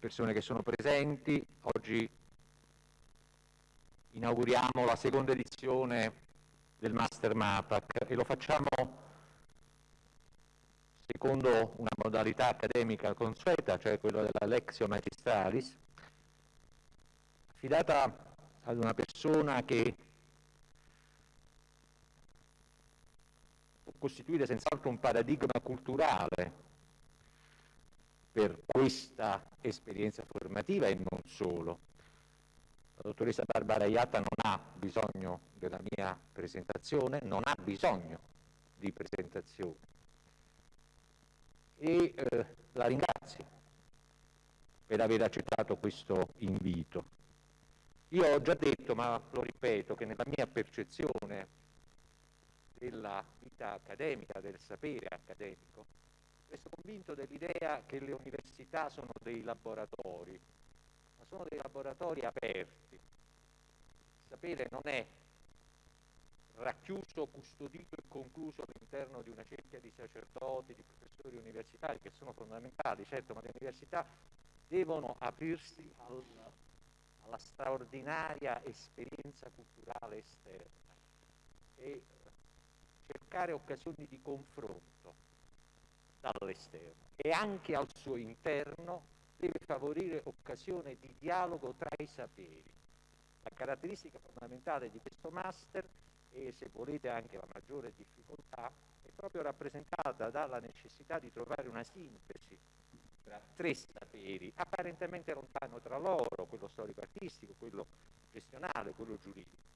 persone che sono presenti. Oggi inauguriamo la seconda edizione del Master MAPAC e lo facciamo secondo una modalità accademica consueta, cioè quella della Lexio Magistralis, affidata ad una persona che può costituire senz'altro un paradigma culturale per questa esperienza formativa e non solo. La dottoressa Barbara Iatta non ha bisogno della mia presentazione, non ha bisogno di presentazione e eh, la ringrazio per aver accettato questo invito. Io ho già detto, ma lo ripeto, che nella mia percezione della vita accademica, del sapere accademico, resto convinto dell'idea che le università sono dei laboratori, ma sono dei laboratori aperti. Il sapere non è racchiuso, custodito e concluso all'interno di una cerchia di sacerdoti, di professori universitari che sono fondamentali, certo, ma le università devono aprirsi al, alla straordinaria esperienza culturale esterna e cercare occasioni di confronto dall'esterno e anche al suo interno deve favorire occasione di dialogo tra i saperi. La caratteristica fondamentale di questo master e se volete anche la maggiore difficoltà è proprio rappresentata dalla necessità di trovare una sintesi tra tre saperi apparentemente lontano tra loro, quello storico-artistico, quello gestionale, quello giuridico.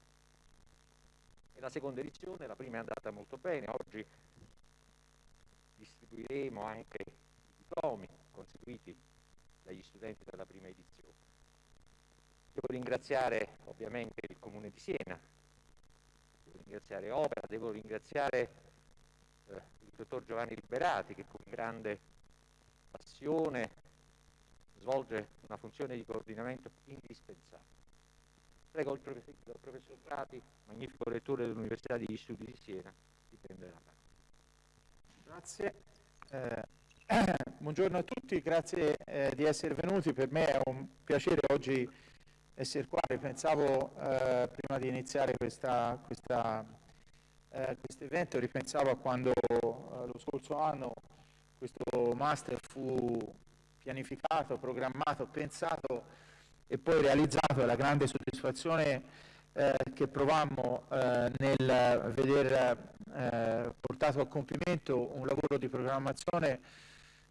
E la seconda edizione, la prima è andata molto bene, oggi distribuiremo anche i diplomi conseguiti dagli studenti della prima edizione. Devo ringraziare ovviamente il Comune di Siena, devo ringraziare Opera, devo ringraziare eh, il dottor Giovanni Liberati che con grande passione svolge una funzione di coordinamento indispensabile. Prego il professor, il professor Prati, magnifico rettore dell'Università degli Studi di Siena, di prendere la parola. Grazie. Eh, buongiorno a tutti, grazie eh, di essere venuti. Per me è un piacere oggi essere qua. Ripensavo eh, prima di iniziare eh, questo evento, ripensavo a quando eh, lo scorso anno questo master fu pianificato, programmato, pensato e poi realizzato e la grande soddisfazione eh, che provammo eh, nel veder eh, portato a compimento un lavoro di programmazione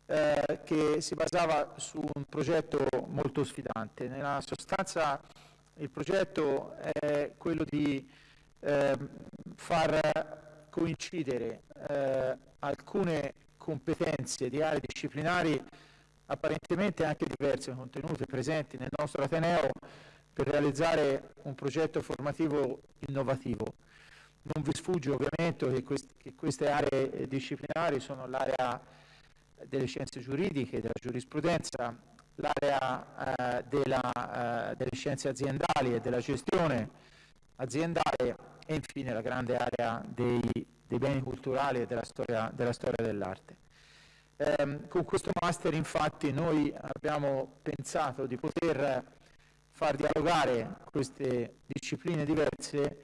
eh, che si basava su un progetto molto sfidante. Nella sostanza il progetto è quello di ehm, far coincidere eh, alcune competenze di aree disciplinari apparentemente anche diverse, contenute, presenti nel nostro Ateneo per realizzare un progetto formativo innovativo. Non vi sfugge ovviamente che, quest che queste aree disciplinari sono l'area delle scienze giuridiche, della giurisprudenza, l'area eh, eh, delle scienze aziendali e della gestione aziendale e infine la grande area dei, dei beni culturali e della storia, della storia dell'arte. Eh, con questo master infatti noi abbiamo pensato di poter far dialogare queste discipline diverse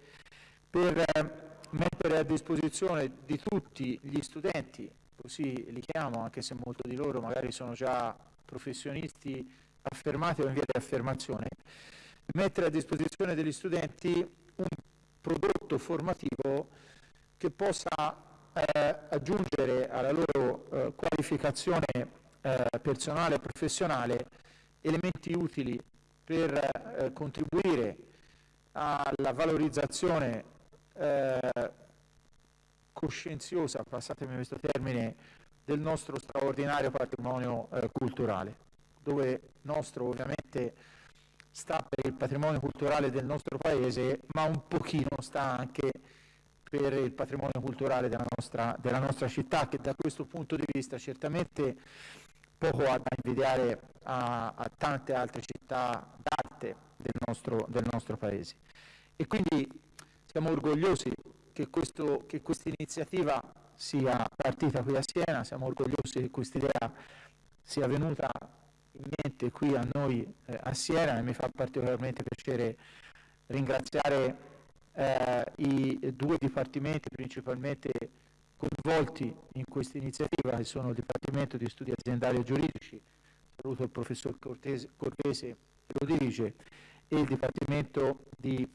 per eh, mettere a disposizione di tutti gli studenti, così li chiamo, anche se molti di loro magari sono già professionisti affermati o in via di affermazione, mettere a disposizione degli studenti un prodotto formativo che possa eh, aggiungere alla loro eh, qualificazione eh, personale e professionale elementi utili per eh, contribuire alla valorizzazione eh, coscienziosa, passatemi questo termine, del nostro straordinario patrimonio eh, culturale, dove nostro ovviamente sta per il patrimonio culturale del nostro paese, ma un pochino sta anche per il patrimonio culturale della nostra, della nostra città, che da questo punto di vista certamente poco da invidiare a, a tante altre città d'arte del nostro, del nostro paese. E quindi siamo orgogliosi che, questo, che questa iniziativa sia partita qui a Siena, siamo orgogliosi che questa idea sia venuta in mente qui a noi eh, a Siena e mi fa particolarmente piacere ringraziare eh, i due dipartimenti principalmente coinvolti in questa iniziativa che sono il Dipartimento di Studi Aziendali e Giuridici, saluto il professor Cortese, Cortese che lo dirige, e il Dipartimento di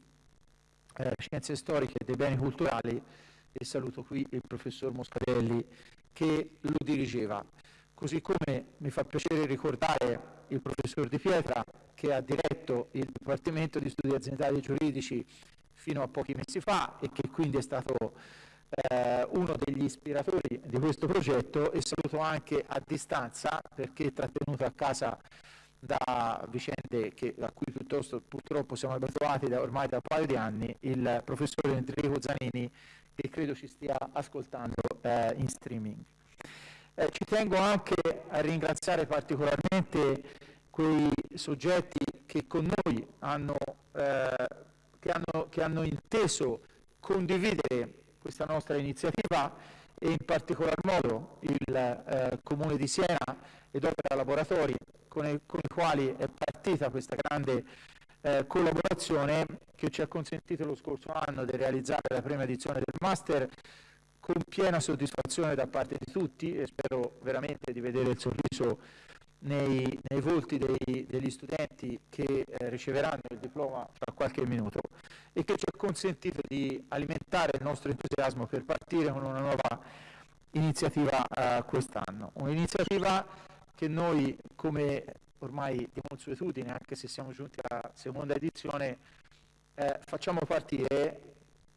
eh, Scienze Storiche e dei Beni Culturali e saluto qui il professor Moscarelli che lo dirigeva. Così come mi fa piacere ricordare il professor Di Pietra che ha diretto il Dipartimento di Studi Aziendali e Giuridici fino a pochi mesi fa e che quindi è stato eh, uno degli ispiratori di questo progetto e saluto anche a distanza perché trattenuto a casa da vicende che, a cui piuttosto purtroppo siamo abituati da, ormai da un paio di anni, il professore Enrico Zanini che credo ci stia ascoltando eh, in streaming. Eh, ci tengo anche a ringraziare particolarmente quei soggetti che con noi hanno, eh, che hanno, che hanno inteso condividere questa nostra iniziativa e in particolar modo il eh, Comune di Siena ed Opera Laboratori con i, con i quali è partita questa grande eh, collaborazione che ci ha consentito lo scorso anno di realizzare la prima edizione del Master con piena soddisfazione da parte di tutti e spero veramente di vedere il sorriso nei, nei volti dei, degli studenti che eh, riceveranno il diploma tra qualche minuto e che ci ha consentito di alimentare il nostro entusiasmo per partire con una nuova iniziativa eh, quest'anno. Un'iniziativa che noi come ormai di consuetudine, anche se siamo giunti alla seconda edizione, eh, facciamo partire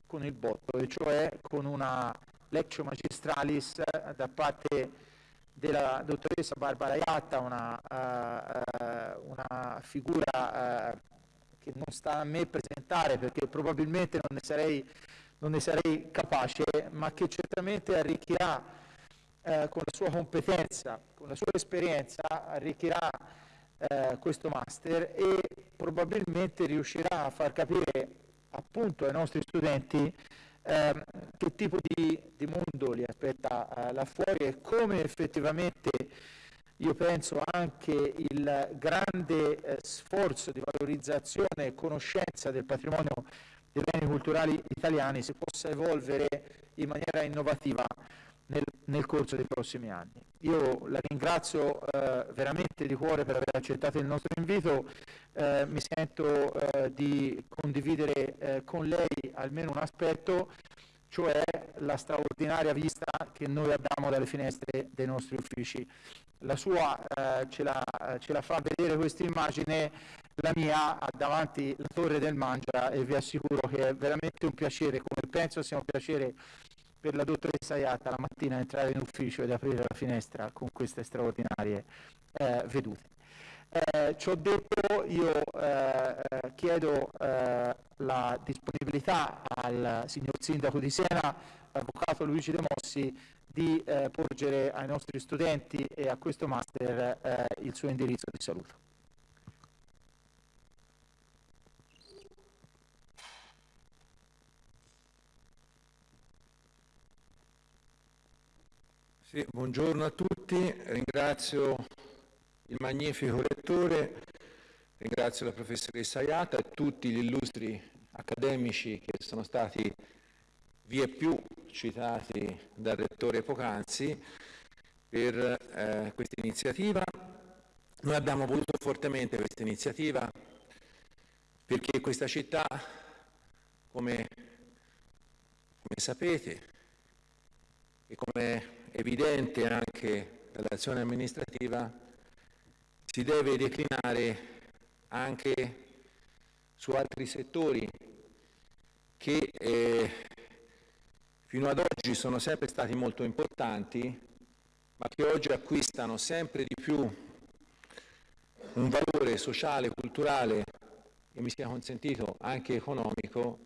con il botto, e cioè con una lectio magistralis da parte della dottoressa Barbara Iatta, una, uh, una figura uh, che non sta a me presentare perché probabilmente non ne sarei, non ne sarei capace, ma che certamente arricchirà uh, con la sua competenza, con la sua esperienza, arricchirà questo master e probabilmente riuscirà a far capire appunto ai nostri studenti eh, che tipo di, di, mondo li aspetta eh, là fuori e come effettivamente io penso anche il grande eh, sforzo di valorizzazione e conoscenza del patrimonio dei beni culturali italiani si possa evolvere in maniera innovativa nel, nel corso dei prossimi anni. Io la ringrazio eh, veramente di cuore per aver accettato il nostro invito, eh, mi sento eh, di condividere eh, con lei almeno un aspetto, cioè la straordinaria vista che noi abbiamo dalle finestre dei nostri uffici. La sua eh, ce la, ce, la, fa vedere questa immagine, la mia davanti la torre del Mangia e vi assicuro che è veramente un piacere, come penso sia un piacere per la dottoressa Iatta la mattina entrare in ufficio ed aprire la finestra con queste straordinarie eh, vedute. Eh, ciò detto io eh, eh chiedo eh, la disponibilità al signor Sindaco di Siena, Avvocato Luigi De Mossi, di eh, porgere ai nostri studenti e a questo master il suo indirizzo di saluto. Sì, buongiorno a tutti, ringrazio il magnifico rettore, ringrazio la professoressa Iata e tutti gli illustri accademici che sono stati via più citati dal rettore Pocanzi per eh, questa iniziativa. Noi abbiamo voluto fortemente questa iniziativa perché questa città, come, come sapete e come evidente anche dall'azione amministrativa, si deve declinare anche su altri settori che eh, fino ad oggi sono sempre stati molto importanti, ma che oggi acquistano sempre di più un valore sociale, culturale e mi sia consentito anche economico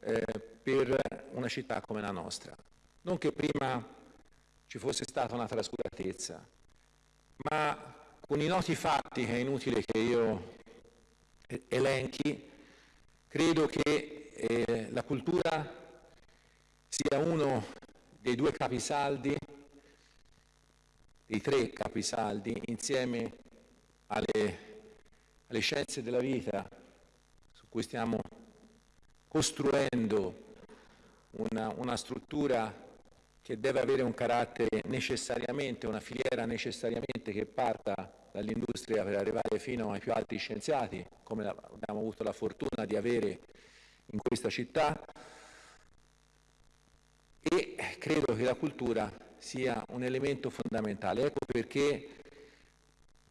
eh, per una città come la nostra. Non che prima ci fosse stata una trascuratezza, ma con i noti fatti che è inutile che io elenchi, credo che eh, la cultura sia uno dei due capisaldi, dei tre capisaldi, insieme alle, alle scienze della vita su cui stiamo costruendo una, una struttura che deve avere un carattere necessariamente, una filiera necessariamente che parta dall'industria per arrivare fino ai più alti scienziati, come abbiamo avuto la fortuna di avere in questa città, e credo che la cultura sia un elemento fondamentale. Ecco perché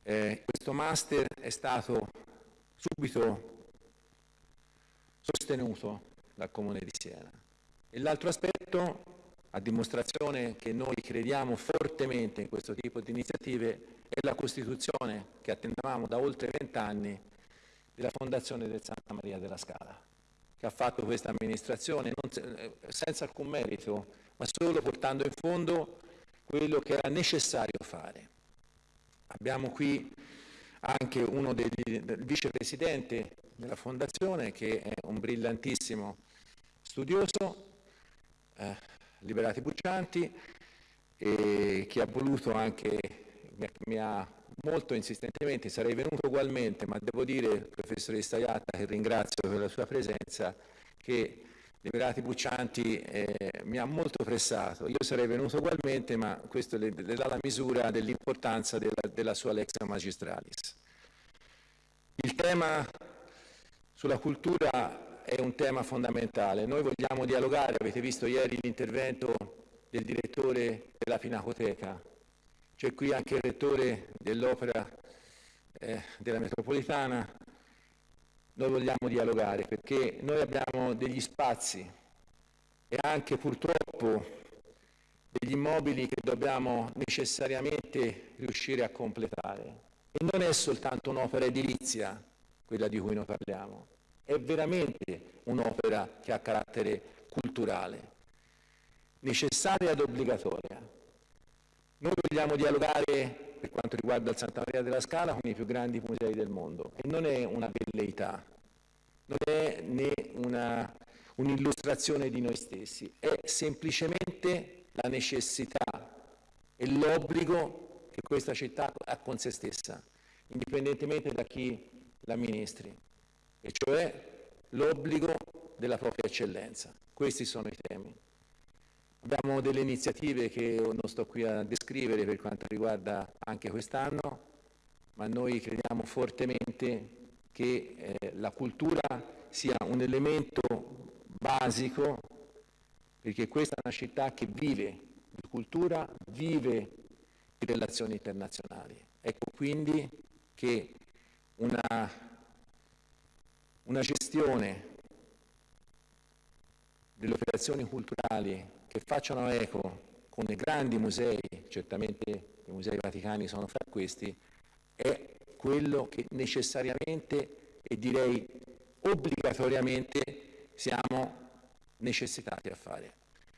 eh, questo master è stato subito sostenuto dal Comune di Siena. E l'altro aspetto, a dimostrazione che noi crediamo fortemente in questo tipo di iniziative, è la costituzione che attendavamo da oltre vent'anni della Fondazione del Santa Maria della Scala che ha fatto questa amministrazione, non, senza alcun merito, ma solo portando in fondo quello che era necessario fare. Abbiamo qui anche uno degli, del vicepresidente della fondazione che è un brillantissimo studioso, eh, Liberati Buccianti, che ha voluto anche, mi ha molto insistentemente, sarei venuto ugualmente, ma devo dire, professoressa Iatta, che ringrazio per la sua presenza, che Liberati Buccianti eh, mi ha molto pressato. Io sarei venuto ugualmente, ma questo le, le dà la misura dell'importanza della, della sua lex magistralis. Il tema sulla cultura è un tema fondamentale. Noi vogliamo dialogare, avete visto ieri l'intervento del direttore della Pinacoteca, c'è qui anche il rettore dell'opera eh, della metropolitana. Noi vogliamo dialogare perché noi abbiamo degli spazi e anche purtroppo degli immobili che dobbiamo necessariamente riuscire a completare. E non è soltanto un'opera edilizia quella di cui noi parliamo, è veramente un'opera che ha carattere culturale, necessaria ed obbligatoria. Noi vogliamo dialogare, per quanto riguarda il Santa Maria della Scala, con i più grandi musei del mondo e non è una velleità, non è né una, un'illustrazione di noi stessi, è semplicemente la necessità e l'obbligo che questa città ha con se stessa, indipendentemente da chi la ministri, e cioè l'obbligo della propria eccellenza. Questi sono i temi. Abbiamo delle iniziative che non sto qui a descrivere per quanto riguarda anche quest'anno, ma noi crediamo fortemente che eh, la cultura sia un elemento basico perché questa è una città che vive di cultura, vive di relazioni internazionali. Ecco quindi che una, una gestione delle operazioni culturali che facciano eco con i grandi musei, certamente i musei vaticani sono fra questi, è quello che necessariamente e direi obbligatoriamente siamo necessitati a fare.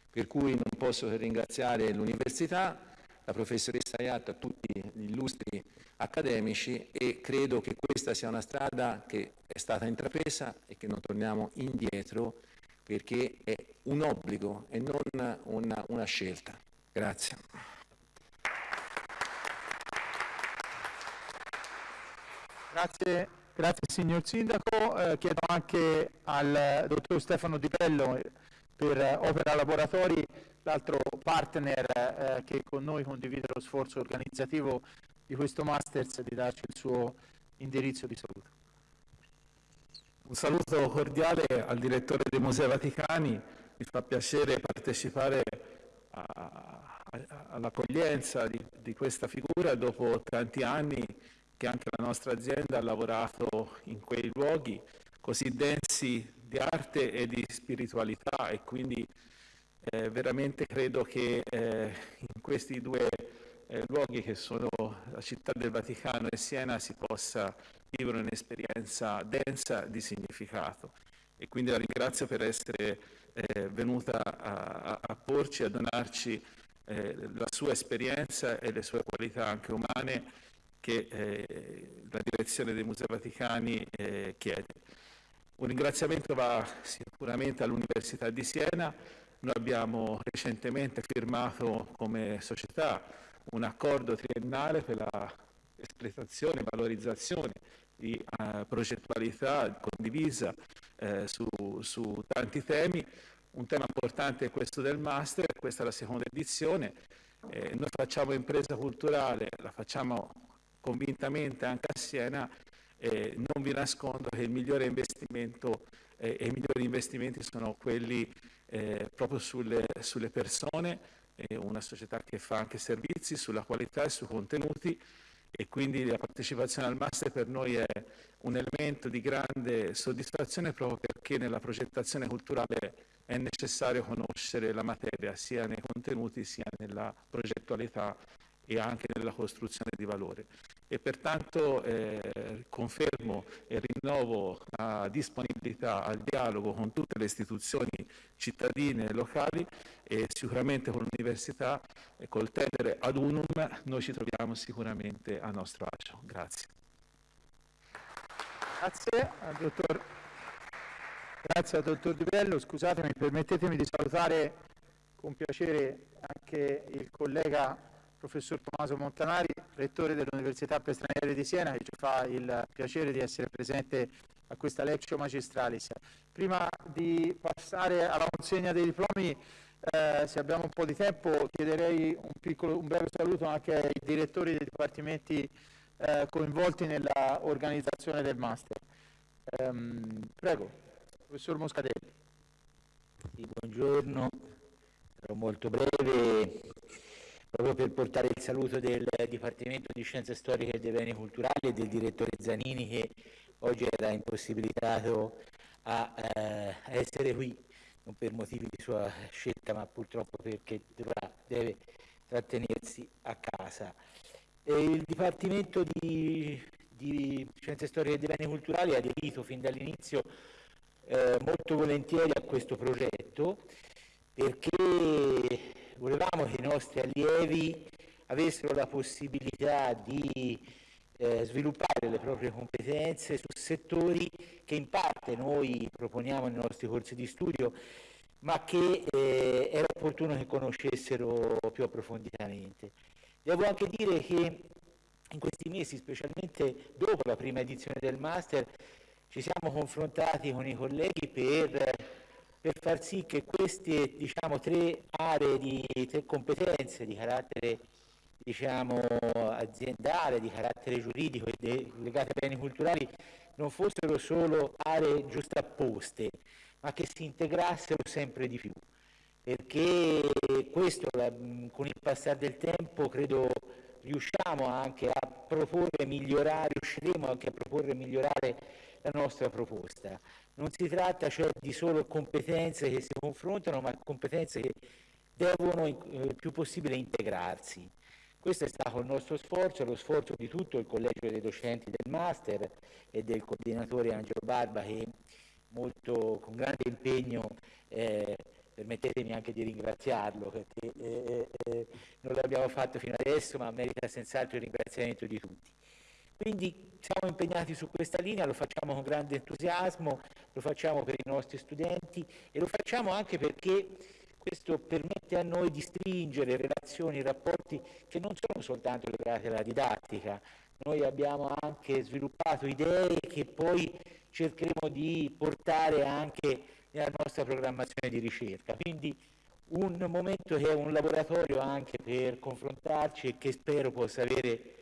Per cui non posso che ringraziare l'Università, la professoressa Iatta, tutti gli illustri accademici e credo che questa sia una strada che è stata intrapresa e che non torniamo indietro perché è un obbligo e non una, una scelta. Grazie. Grazie, grazie signor Sindaco. Eh, chiedo anche al dottor Stefano Di Bello per Opera Laboratori, l'altro partner eh, che con noi condivide lo sforzo organizzativo di questo Masters, di darci il suo indirizzo di saluto. Un saluto cordiale al direttore dei Musei Vaticani, mi fa piacere partecipare all'accoglienza di, di, questa figura dopo tanti anni che anche la nostra azienda ha lavorato in quei luoghi così densi di arte e di spiritualità e quindi eh, veramente credo che eh, in questi due eh, luoghi che sono la città del Vaticano e Siena si possa vivere un'esperienza densa di significato. E quindi la ringrazio per essere eh, venuta a, a, porci, a donarci eh, la sua esperienza e le sue qualità anche umane che eh, la direzione dei Musei Vaticani chiede. Un ringraziamento va sicuramente all'Università di Siena. Noi abbiamo recentemente firmato come società un accordo triennale per la espletazione, valorizzazione di uh, progettualità condivisa eh, su, su, tanti temi. Un tema importante è questo del master, questa è la seconda edizione. Eh, noi facciamo impresa culturale, la facciamo convintamente anche a Siena, eh, non vi nascondo che il migliore investimento eh, e i migliori investimenti sono quelli eh, proprio sulle, sulle persone, una società che fa anche servizi, sulla qualità e sui contenuti e quindi la partecipazione al master per noi è un elemento di grande soddisfazione proprio perché nella progettazione culturale è necessario conoscere la materia sia nei contenuti sia nella progettualità e anche nella costruzione di valore. E pertanto eh, confermo e rinnovo la disponibilità al dialogo con tutte le istituzioni cittadine e locali e sicuramente con l'università e col tendere ad unum noi ci troviamo sicuramente a nostro agio. Grazie. Grazie al dottor, Grazie al dottor Di Bello. Scusatemi, permettetemi di salutare con piacere anche il collega professor Tommaso Montanari, rettore dell'Università per Stranieri di Siena, che ci fa il piacere di essere presente a questa lectio magistralis. Prima di passare alla consegna dei diplomi, eh, se abbiamo un po' di tempo, chiederei un, piccolo, un breve saluto anche ai direttori dei dipartimenti eh, coinvolti nella organizzazione del master. Ehm, prego, professor Moscadelli. Sì, buongiorno, sarò molto breve proprio per portare il saluto del Dipartimento di Scienze Storiche e dei Beni Culturali e del direttore Zanini che oggi era impossibilitato a, eh, essere qui, non per motivi di sua scelta, ma purtroppo perché dovrà, deve trattenersi a casa. E il Dipartimento di, di, Scienze Storiche e dei Beni Culturali ha aderito fin dall'inizio eh, molto volentieri a questo progetto perché volevamo che i nostri allievi avessero la possibilità di eh, sviluppare le proprie competenze su settori che in parte noi proponiamo nei nostri corsi di studio, ma che eh, era opportuno che conoscessero più approfonditamente. Devo anche dire che in questi mesi, specialmente dopo la prima edizione del Master, ci siamo confrontati con i colleghi per per far sì che queste diciamo, tre aree di tre competenze di carattere diciamo, aziendale, di carattere giuridico e legate ai beni culturali non fossero solo aree giustapposte, ma che si integrassero sempre di più. Perché questo con il passare del tempo credo riusciamo anche a proporre migliorare, riusciremo anche a proporre e migliorare la nostra proposta. Non si tratta cioè di solo competenze che si confrontano, ma competenze che devono il eh, più possibile integrarsi. Questo è stato il nostro sforzo, lo sforzo di tutto il collegio dei docenti del master e del coordinatore Angelo Barba che molto, con grande impegno eh, permettetemi anche di ringraziarlo perché eh, eh, eh non l'abbiamo fatto fino adesso ma merita senz'altro il ringraziamento di tutti. Quindi siamo impegnati su questa linea, lo facciamo con grande entusiasmo, lo facciamo per i nostri studenti e lo facciamo anche perché questo permette a noi di stringere relazioni, rapporti che non sono soltanto legati alla didattica, noi abbiamo anche sviluppato idee che poi cercheremo di portare anche nella nostra programmazione di ricerca. Quindi un momento che è un laboratorio anche per confrontarci e che spero possa avere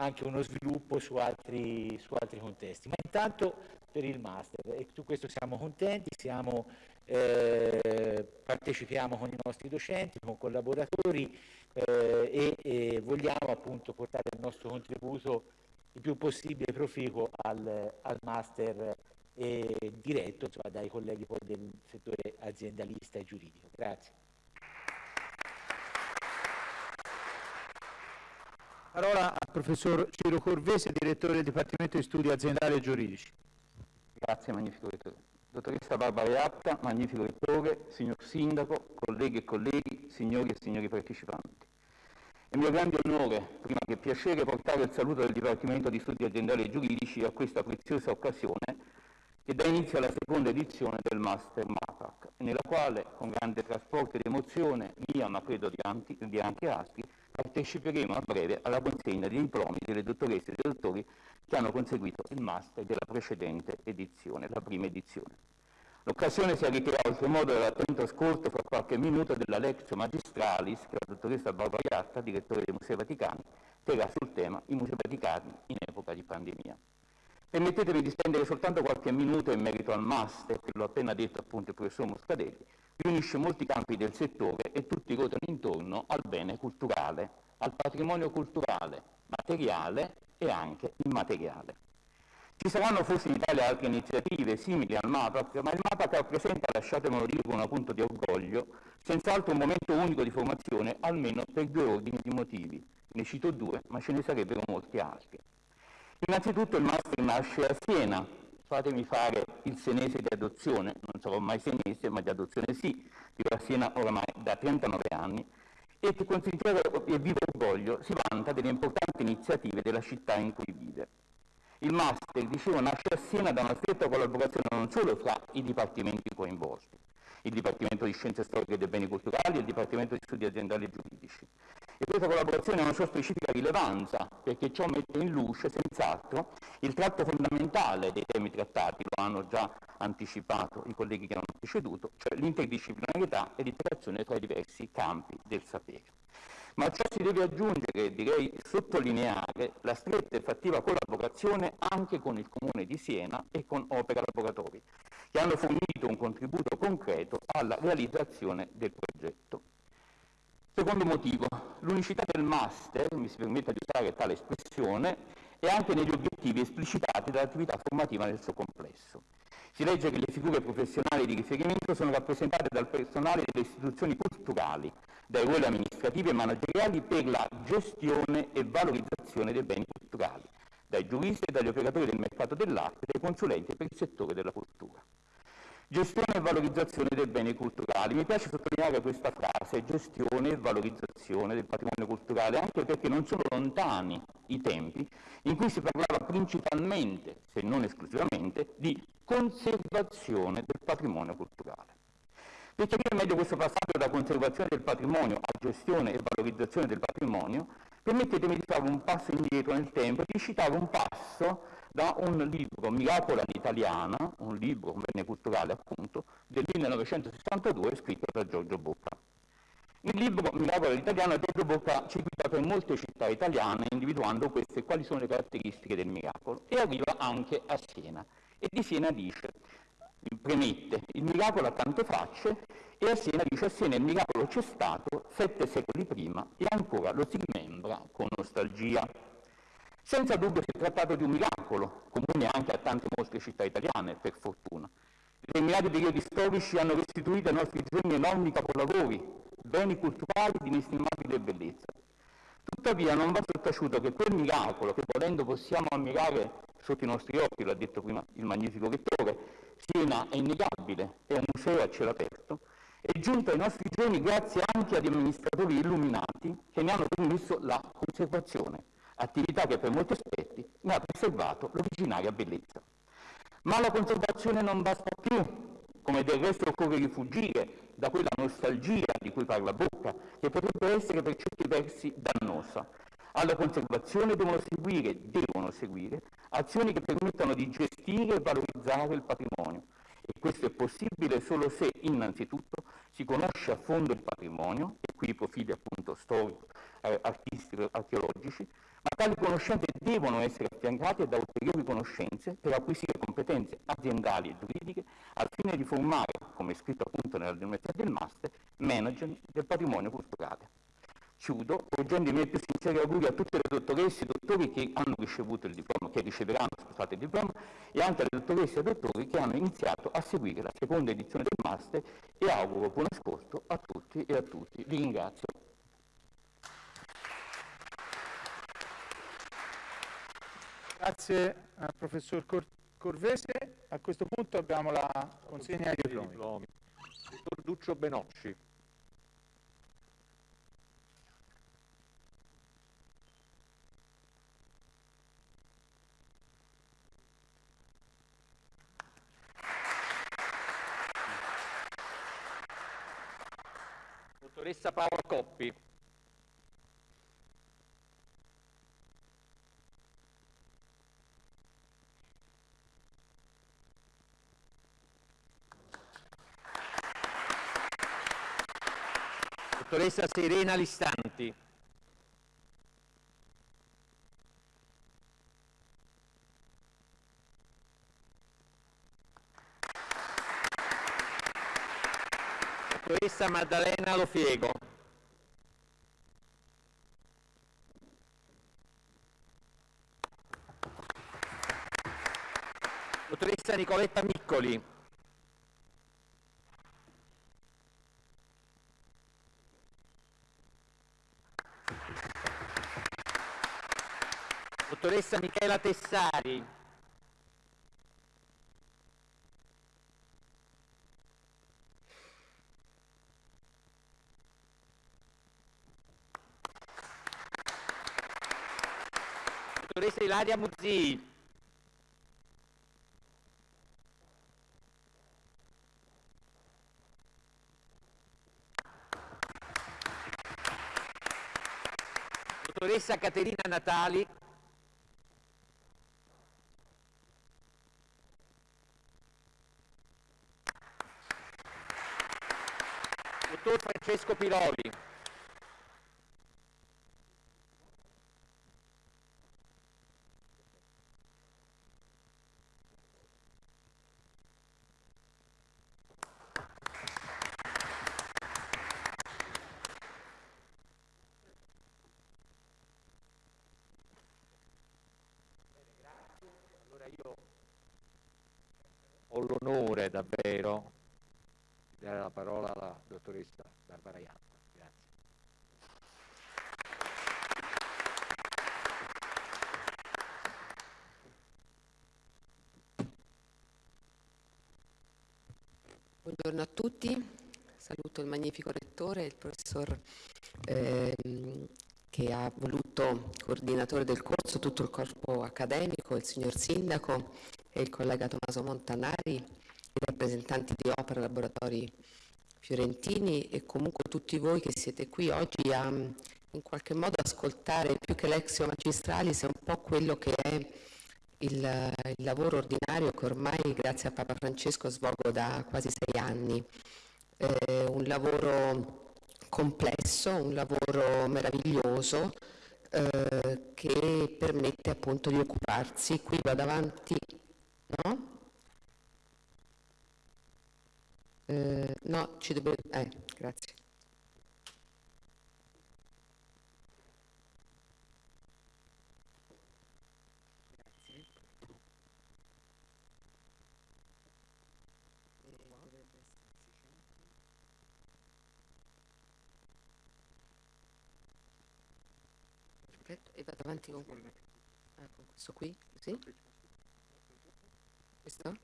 anche uno sviluppo su altri, su altri contesti. Ma intanto per il master e su questo siamo contenti, siamo, eh, partecipiamo con i nostri docenti, con collaboratori eh, e, e, vogliamo appunto portare il nostro contributo il più possibile proficuo al, al master eh, diretto insomma, dai colleghi del settore aziendalista e giuridico. Grazie. Parola al professor Ciro Corvese, direttore del Dipartimento di Studi Aziendali e Giuridici. Grazie, magnifico rettore. Dottoressa Barbara Iatta, magnifico rettore, signor Sindaco, colleghi e colleghi, signori e signori partecipanti. È mio grande onore, prima che piacere, portare il saluto del Dipartimento di Studi Aziendali e Giuridici a questa preziosa occasione che dà inizio alla seconda edizione del Master MAPAC, nella quale, con grande trasporto ed emozione, mia ma credo di, anche, di anche altri, parteciperemo a breve alla consegna dei diplomi delle dottoresse e dei dottori che hanno conseguito il master della precedente edizione, la prima edizione. L'occasione si arricchirà oltremodo dall'attento ascolto fra qualche minuto della lectio magistralis che la dottoressa Barbara Iatta, direttore dei Musei Vaticani, terrà sul tema i Musei Vaticani in epoca di pandemia. Permettetemi di spendere soltanto qualche minuto in merito al master, che l'ho appena detto appunto il professor Muscadelli, riunisce molti campi del settore e tutti ruotano intorno al bene culturale, al patrimonio culturale, materiale e anche immateriale. Ci saranno forse in Italia altre iniziative simili al MAPAC, ma il MAPAC rappresenta, lasciatemelo dire con un punto di orgoglio, senz'altro un momento unico di formazione, almeno per due ordini di motivi. Ne cito due, ma ce ne sarebbero molti altri. Innanzitutto il master nasce a Siena, fatemi fare il senese di adozione, non sarò mai senese, ma di adozione sì, vivo a Siena oramai da 39 anni, e che con sincero e vivo orgoglio si vanta delle importanti iniziative della città in cui vive. Il master, dicevo, nasce a Siena da una stretta collaborazione non solo fra i dipartimenti coinvolti, il Dipartimento di Scienze Storiche dei Beni Culturali e il Dipartimento di Studi Aziendali e Giuridici, e questa collaborazione ha una sua specifica rilevanza, perché ciò mette in luce senz'altro il tratto fondamentale dei temi trattati, lo hanno già anticipato i colleghi che hanno preceduto, cioè l'interdisciplinarietà e l'interazione tra i diversi campi del sapere. Ma ciò si deve aggiungere, direi sottolineare, la stretta e fattiva collaborazione anche con il Comune di Siena e con Opera Laboratori, che hanno fornito un contributo concreto alla realizzazione del progetto. Secondo motivo, l'unicità del master, mi si permette di usare tale espressione, è anche negli obiettivi esplicitati dall'attività formativa nel suo complesso. Si legge che le figure professionali di riferimento sono rappresentate dal personale delle istituzioni culturali, dai ruoli amministrativi e manageriali per la gestione e valorizzazione dei beni culturali, dai giuristi e dagli operatori del mercato dell'arte e dai consulenti per il settore della cultura. Gestione e valorizzazione dei beni culturali. Mi piace sottolineare questa frase, gestione e valorizzazione del patrimonio culturale, anche perché non sono lontani i tempi in cui si parlava principalmente, se non esclusivamente, di conservazione del patrimonio culturale. Per capire meglio questo passaggio da conservazione del patrimonio a gestione e valorizzazione del patrimonio, permettetemi di fare un passo indietro nel tempo e di citare un passo da un libro, Miracola all'italiana, un libro, un bene culturale appunto, del 1962 scritto da Giorgio Bocca. Il libro Miracola all'italiana Giorgio Bocca ci guida per molte città italiane individuando queste quali sono le caratteristiche del miracolo e arriva anche a Siena e di Siena dice premette il miracolo ha tante facce e a Siena dice a Siena il miracolo c'è stato sette secoli prima e ancora lo si rimembra con nostalgia. Senza dubbio si è trattato di un miracolo, comune anche a tante mostre città italiane, per fortuna. Determinati periodi storici hanno restituito ai nostri giorni enormi capolavori, beni culturali di inestimabile bellezza. Tuttavia non va sottaciuto che quel miracolo, che volendo possiamo ammirare sotto i nostri occhi, l'ha detto prima il magnifico lettore, Siena è innegabile, è un museo a cielo aperto, è giunto ai nostri giorni grazie anche ad amministratori illuminati che ne hanno permesso la conservazione attività che per molti aspetti ne ha preservato l'originaria bellezza. Ma la conservazione non basta più, come del resto occorre rifugire da quella nostalgia di cui parla Bocca, che potrebbe essere per certi versi dannosa. Alla conservazione devono seguire, devono seguire, azioni che permettano di gestire e valorizzare il patrimonio. E questo è possibile solo se, innanzitutto, si conosce a fondo il patrimonio, e qui i profili appunto storici, eh, artistici, archeologici, ma tali conoscenze devono essere affiancate da ulteriori conoscenze per acquisire competenze aziendali e giuridiche al fine di formare, come scritto appunto nella denominazione del master, management del patrimonio culturale. Chiudo porgendo i miei più sinceri auguri a tutte le dottoresse e dottori che hanno ricevuto il diploma, che riceveranno scusate, il diploma, e anche alle dottoresse e dottori che hanno iniziato a seguire la seconda edizione del master e auguro buon ascolto a tutti e a tutti. Vi ringrazio. Grazie al professor Cor Corvese. A questo punto abbiamo la consegna dei diplomi. diplomi. Dottor Duccio Benocci. Dottoressa Paola Coppi. Dottoressa Serena Listanti. Dottoressa Maddalena Lofiego. Dottoressa Nicoletta Miccoli. Dottoressa Michela Tessari. Dottoressa Ilaria Muzzi. Dottoressa Caterina Natali. Dottor Francesco Piroli. Allora io ho l'onore davvero di dare la parola alla dottoressa Barbara Iappa. Grazie. Buongiorno a tutti, saluto il magnifico rettore, il professor ehm, che ha voluto coordinatore del corso, tutto il corpo accademico, il signor Sindaco e il collega Tommaso Montanari, i rappresentanti di Opera Laboratori Fiorentini e comunque tutti voi che siete qui oggi a in qualche modo ascoltare più che l'exio magistralis è un po' quello che è il, il, lavoro ordinario che ormai grazie a Papa Francesco svolgo da quasi sei anni. Eh, un lavoro complesso, un lavoro meraviglioso eh, che permette appunto di occuparsi. Qui vado avanti, no? Eh, no, ci dobbiamo... Eh, grazie. Perfetto, e vado avanti con, ah, questo qui, sì? Questo?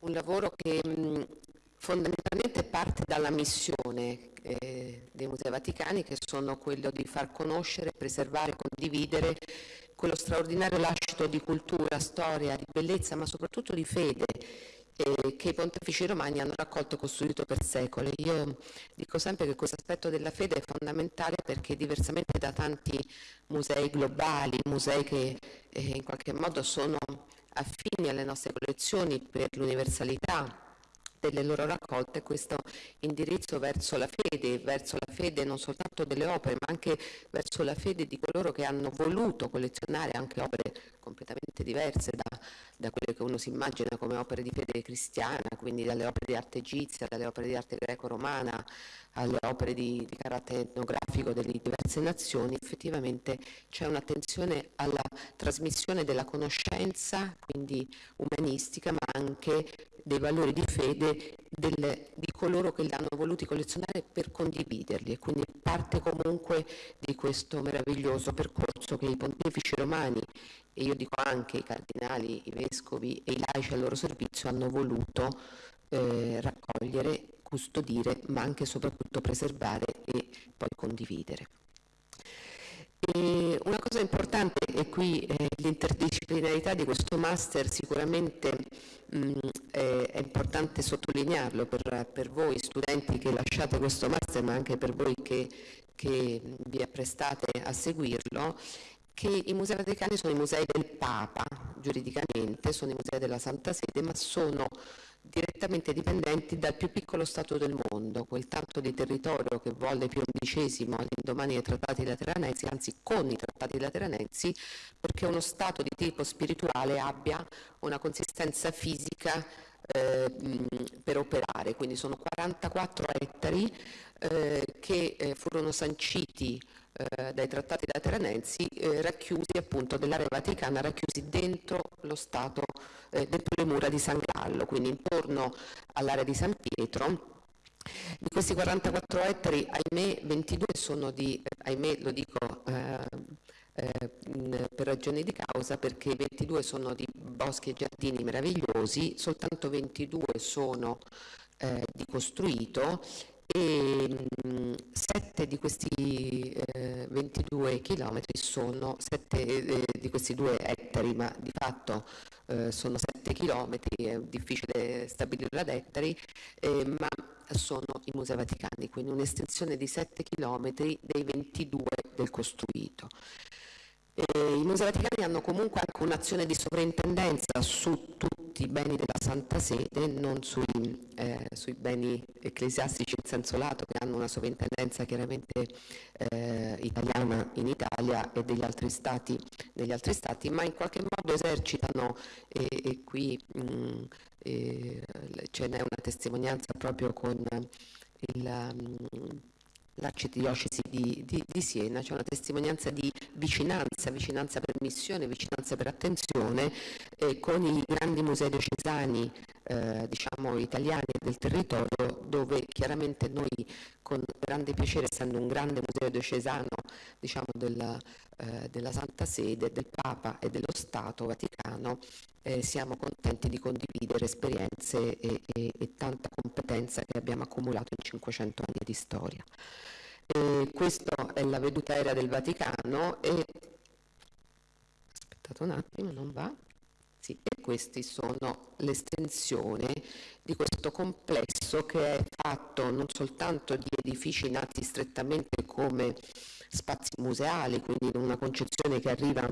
Un lavoro che mh, fondamentalmente parte dalla missione eh, dei Musei Vaticani che sono quello di far conoscere, preservare, condividere quello straordinario lascito di cultura, storia, di bellezza, ma soprattutto di fede che i pontefici romani hanno raccolto e costruito per secoli. Io dico sempre che questo aspetto della fede è fondamentale perché diversamente da tanti musei globali, musei che eh, in qualche modo sono affini alle nostre collezioni per l'universalità delle loro raccolte questo indirizzo verso la fede, verso la fede non soltanto delle opere, ma anche verso la fede di coloro che hanno voluto collezionare anche opere completamente diverse da, da quelle che uno si immagina come opere di fede cristiana, quindi dalle opere di arte egizia, dalle opere di arte greco-romana, alle opere di, di, carattere etnografico delle diverse nazioni, effettivamente c'è un'attenzione alla trasmissione della conoscenza, quindi umanistica, ma anche dei valori di fede del, di coloro che li hanno voluti collezionare per condividerli e quindi parte comunque di questo meraviglioso percorso che i pontefici romani e io dico anche i cardinali, i vescovi e i laici al loro servizio hanno voluto eh, raccogliere, custodire, ma anche e soprattutto preservare e poi condividere. Una cosa importante, e qui eh, l'interdisciplinarità di questo master sicuramente mh, è, è, importante sottolinearlo per, per, voi studenti che lasciate questo master, ma anche per voi che, che vi apprestate a seguirlo, che i musei vaticani sono i musei del Papa, giuridicamente, sono i musei della Santa Sede, ma sono direttamente dipendenti dal più piccolo Stato del mondo, quel tanto di territorio che volle Pio XI all'indomani dei trattati lateranensi, anzi con i trattati lateranensi, perché uno Stato di tipo spirituale abbia una consistenza fisica eh, per operare, quindi sono 44 ettari eh, che eh, furono sanciti eh, dai trattati lateranensi eh, racchiusi appunto dell'area vaticana, racchiusi dentro lo Stato, eh, dentro le mura di San Gallo, quindi intorno all'area di San Pietro. Di questi 44 ettari, ahimè, 22 sono di, ahimè lo dico eh, per ragioni di causa perché 22 sono di boschi e giardini meravigliosi, soltanto 22 sono eh, di costruito e mh, 7 di questi eh, 22 chilometri sono 7 eh, di questi 2 ettari, ma di fatto eh, sono 7 chilometri, è difficile stabilirlo ad ettari, eh, ma sono i Musei Vaticani, quindi un'estensione di 7 chilometri dei 22 del costruito. Eh, I Musei Vaticani hanno comunque anche un'azione di sovrintendenza su tutti i beni della Santa Sede, non sui, eh, sui beni ecclesiastici in senso lato, che hanno una sovrintendenza chiaramente eh, italiana in Italia e degli altri stati, degli altri stati ma in qualche modo esercitano, e, e qui mh, ce n'è una testimonianza proprio con il... Mh, l'arcidiocesi di, di, di, Siena, c'è una testimonianza di vicinanza, vicinanza per missione, vicinanza per attenzione eh, con i grandi musei diocesani eh, diciamo italiani del territorio dove chiaramente noi con grande piacere, essendo un grande museo diocesano diciamo, della, eh, della Santa Sede, del Papa e dello Stato Vaticano, eh, siamo contenti di condividere esperienze e, e, e, tanta competenza che abbiamo accumulato in 500 anni di storia. E questa è la veduta aerea del Vaticano e aspettate un attimo, non va. Sì, e questi sono l'estensione di questo complesso che è fatto non soltanto di edifici nati strettamente come spazi museali, quindi in una concezione che arriva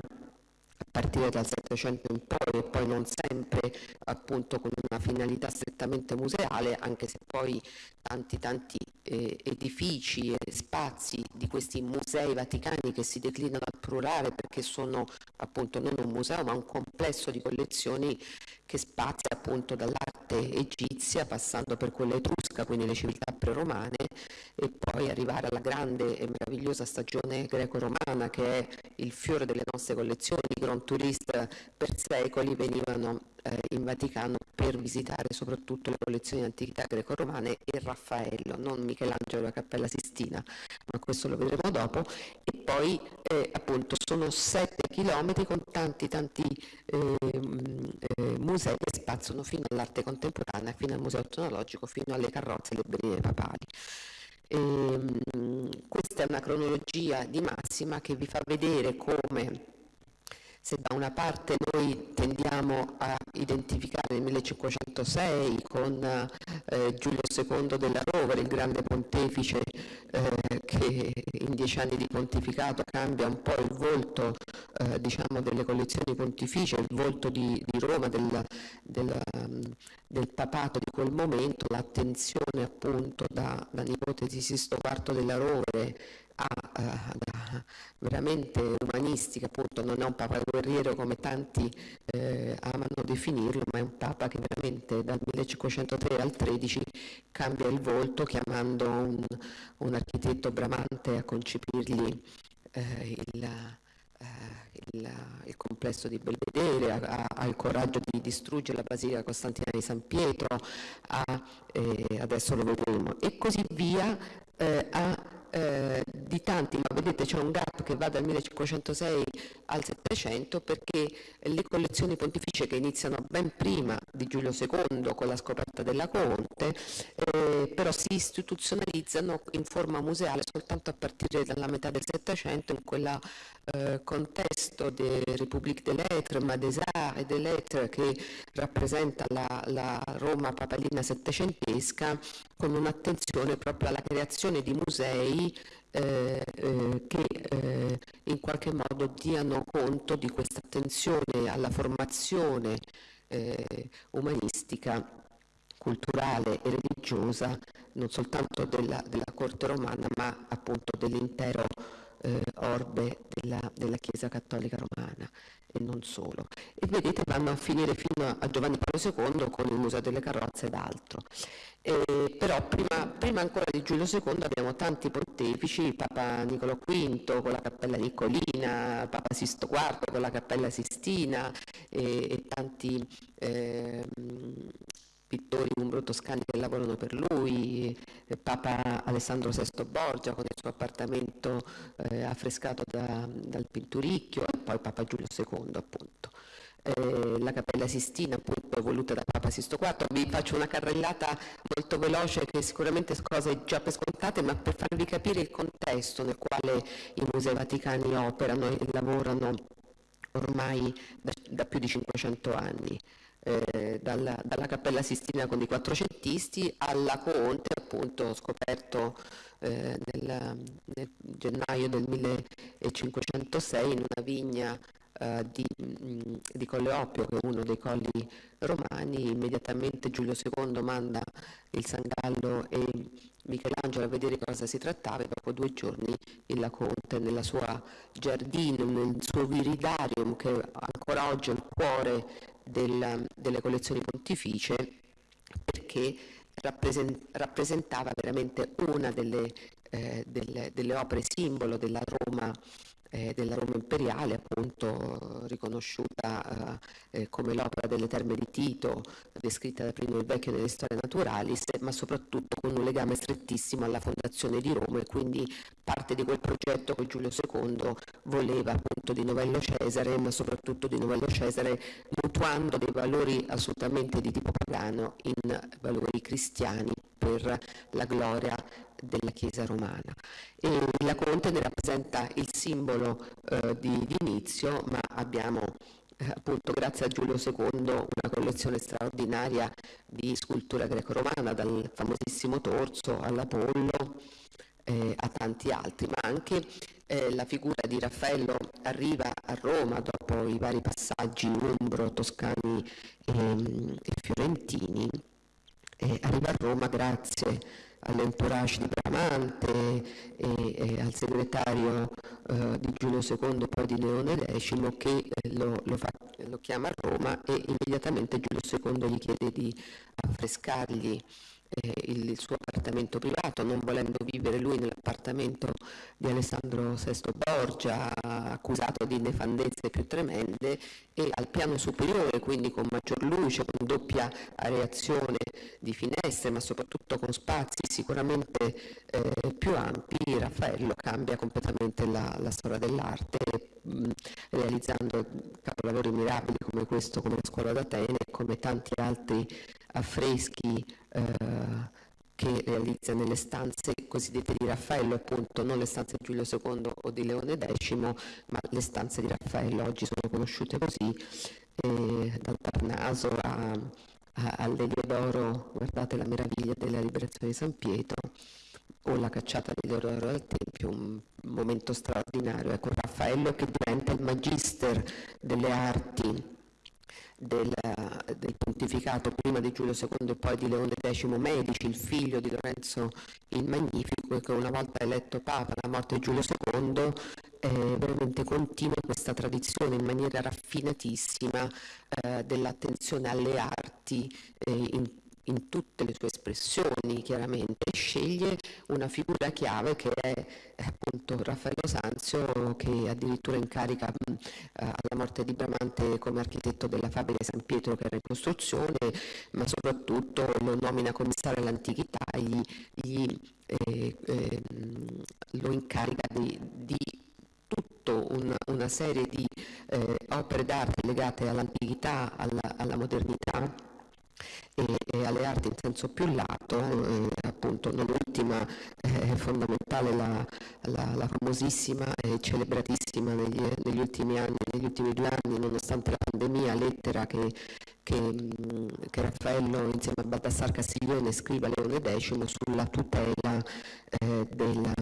a partire dal Settecento in poi e poi non sempre appunto con una finalità strettamente museale, anche se poi tanti tanti eh, edifici e spazi di questi musei vaticani che si declinano al plurale perché sono appunto non un museo ma un complesso di collezioni che spazia appunto dall'arte egizia passando per quella etrusca, quindi le civiltà preromane e poi arrivare alla grande e meravigliosa stagione greco-romana che è il fiore delle nostre collezioni, tourist per secoli venivano eh, in Vaticano per visitare soprattutto le collezioni di antichità greco-romane e Raffaello, non Michelangelo e la Cappella Sistina, ma questo lo vedremo dopo, e poi eh, appunto sono sette chilometri con tanti tanti eh, eh, musei che spaziano fino all'arte contemporanea, fino al museo etnologico, fino alle carrozze e le berline papali. E, ehm, questa è una cronologia di massima che vi fa vedere come se da una parte noi tendiamo a identificare il 1506 con eh, Giulio II della Rovere, il grande pontefice eh, che in dieci anni di pontificato cambia un po' il volto eh, diciamo delle collezioni pontificie, il volto di, di Roma, del, del, del, papato di quel momento, l'attenzione appunto da, da nipote di Sisto IV della Rovere a, a, veramente umanistica, appunto non è un papa guerriero come tanti eh, amano definirlo, ma è un papa che veramente dal 1503 al 13 cambia il volto chiamando un, un architetto bramante a concepirgli eh, il, eh, il, il, complesso di Belvedere, ha, il coraggio di distruggere la Basilica Costantina di San Pietro, ha, eh, adesso lo vedremo, e così via, eh, ha eh, di tanti, ma vedete c'è un gap che va dal 1506 al 700 perché le collezioni pontificie che iniziano ben prima di Giulio II con la scoperta della Conte, eh, però si istituzionalizzano in forma museale soltanto a partire dalla metà del Settecento in quel eh, contesto de République des Lettres, ma des Arts e des Lettres che rappresenta la, la Roma papalina settecentesca con un'attenzione proprio alla creazione di musei eh, eh, che eh, in qualche modo diano conto di questa attenzione alla formazione eh, umanistica culturale e religiosa non soltanto della, della corte romana ma appunto dell'intero eh, orbe della, della, Chiesa Cattolica Romana e non solo. E vedete vanno a finire fino a Giovanni Paolo II con il Museo delle Carrozze ed altro. Eh, però prima, prima, ancora di Giulio II abbiamo tanti pontefici, Papa Nicolo V con la Cappella Nicolina, Papa Sisto IV con la Cappella Sistina e, e tanti eh, pittori umbro-toscani che lavorano per lui, eh, Papa Alessandro VI Borgia con il suo appartamento eh, affrescato da, dal Pinturicchio e poi Papa Giulio II appunto. Eh, la Cappella Sistina appunto voluta da Papa Sisto IV, vi faccio una carrellata molto veloce che sicuramente cose già per scontate ma per farvi capire il contesto nel quale i musei vaticani operano e lavorano ormai da, da più di 500 anni eh, dalla, dalla, Cappella Sistina con i quattrocentisti alla Conte, appunto scoperto eh, nel, nel, gennaio del 1506 in una vigna eh, di, di Colle Oppio, che è uno dei colli romani, immediatamente Giulio II manda il Sangallo e Michelangelo a vedere cosa si trattava e dopo due giorni il Laconte nella sua giardino, nel suo viridarium che ancora oggi è il cuore del, delle collezioni pontificie perché rappresentava veramente una delle, eh, delle, delle opere simbolo della Roma eh, della Roma imperiale, appunto riconosciuta eh, eh, come l'opera delle terme di Tito, descritta da Primo il Vecchio nelle storie naturali, ma soprattutto con un legame strettissimo alla fondazione di Roma e quindi parte di quel progetto che Giulio II voleva appunto di Novello Cesare, ma soprattutto di Novello Cesare mutuando dei valori assolutamente di tipo pagano in valori cristiani per la gloria della Chiesa romana. E la Conte ne rappresenta il simbolo eh, di, di, inizio, ma abbiamo eh, appunto grazie a Giulio II una collezione straordinaria di scultura greco-romana, dal famosissimo torso all'Apollo eh, a tanti altri, ma anche eh, la figura di Raffaello arriva a Roma dopo i vari passaggi umbro, toscani ehm, e fiorentini, arriva a Roma grazie all'entourage di Bramante e, e al segretario eh, di Giulio II poi di Leone X che eh, lo, lo, fa, lo, chiama a Roma e immediatamente Giulio II gli chiede di affrescargli eh, il, suo appartamento privato, non volendo vivere lui nell'appartamento di Alessandro VI Borgia, accusato di nefandezze più tremende, e al piano superiore, quindi con maggior luce, con doppia areazione di finestre, ma soprattutto con spazi sicuramente eh, più ampi, Raffaello cambia completamente la, la storia dell'arte, realizzando capolavori mirabili come questo, come la scuola d'Atene, come tanti altri affreschi eh, che realizza nelle stanze cosiddette di Raffaello, appunto non le stanze di Giulio II o di Leone X, ma le stanze di Raffaello oggi sono conosciute così, eh, dal Parnaso a, a, all'Eliodoro, guardate la meraviglia della liberazione di San Pietro, o la cacciata di Leodoro dal Tempio, un momento straordinario. Ecco, Raffaello che diventa il magister delle arti del, del, pontificato prima di Giulio II e poi di Leone X Medici, il figlio di Lorenzo il Magnifico, che una volta eletto Papa alla morte di Giulio II, eh, veramente continua questa tradizione in maniera raffinatissima eh, dell'attenzione alle arti eh, in in tutte le sue espressioni chiaramente, sceglie una figura chiave che è appunto Raffaello Sanzio che addirittura incarica mh, alla morte di Bramante come architetto della fabbrica San Pietro che era in costruzione, ma soprattutto lo nomina commissario all'antichità, gli, gli, eh, eh, lo incarica di, di una, una, serie di eh, opere d'arte legate all'antichità, alla, alla modernità e, e alle arti in senso più lato, eh, appunto non ultima è fondamentale la, la, la, famosissima e celebratissima negli, negli, ultimi anni, negli ultimi due anni, nonostante la pandemia, lettera che, che, che Raffaello insieme a Baldassar Castiglione scrive a Leone X sulla tutela eh, della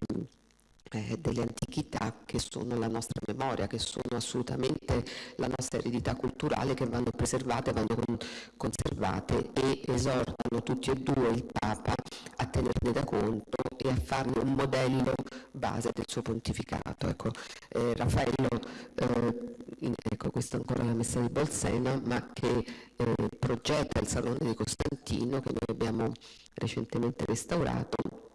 eh, delle antichità che sono la nostra memoria, che sono assolutamente la nostra eredità culturale che vanno preservate, vanno con, conservate e esortano tutti e due il Papa a tenerne da conto e a farne un modello base del suo pontificato. Ecco, eh, Raffaello, eh, in, ecco questa è ancora la messa di Bolsena, ma che eh, progetta il Salone di Costantino che noi abbiamo recentemente restaurato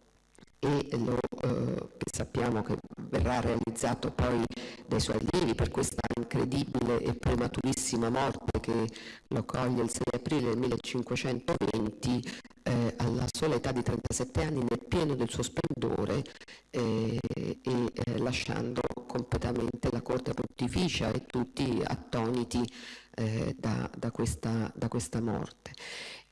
e lo, eh, che sappiamo che verrà realizzato poi dai suoi allievi per questa incredibile e prematurissima morte che lo coglie il 6 aprile del 1520 eh, alla sola età di 37 anni nel pieno del suo splendore eh, e eh, lasciando completamente la corte pontificia e tutti attoniti eh, da, da, questa, da questa morte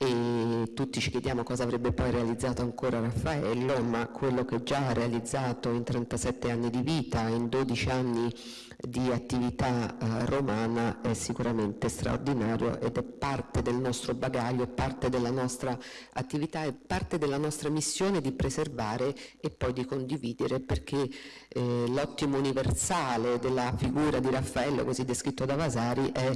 e tutti ci chiediamo cosa avrebbe poi realizzato ancora Raffaello, ma quello che già ha realizzato in 37 anni di vita, in 12 anni di attività eh, romana è sicuramente straordinario ed è parte del nostro bagaglio, parte della nostra attività, è parte della nostra missione di preservare e poi di condividere perché eh, l'ottimo universale della figura di Raffaello, così descritto da Vasari, è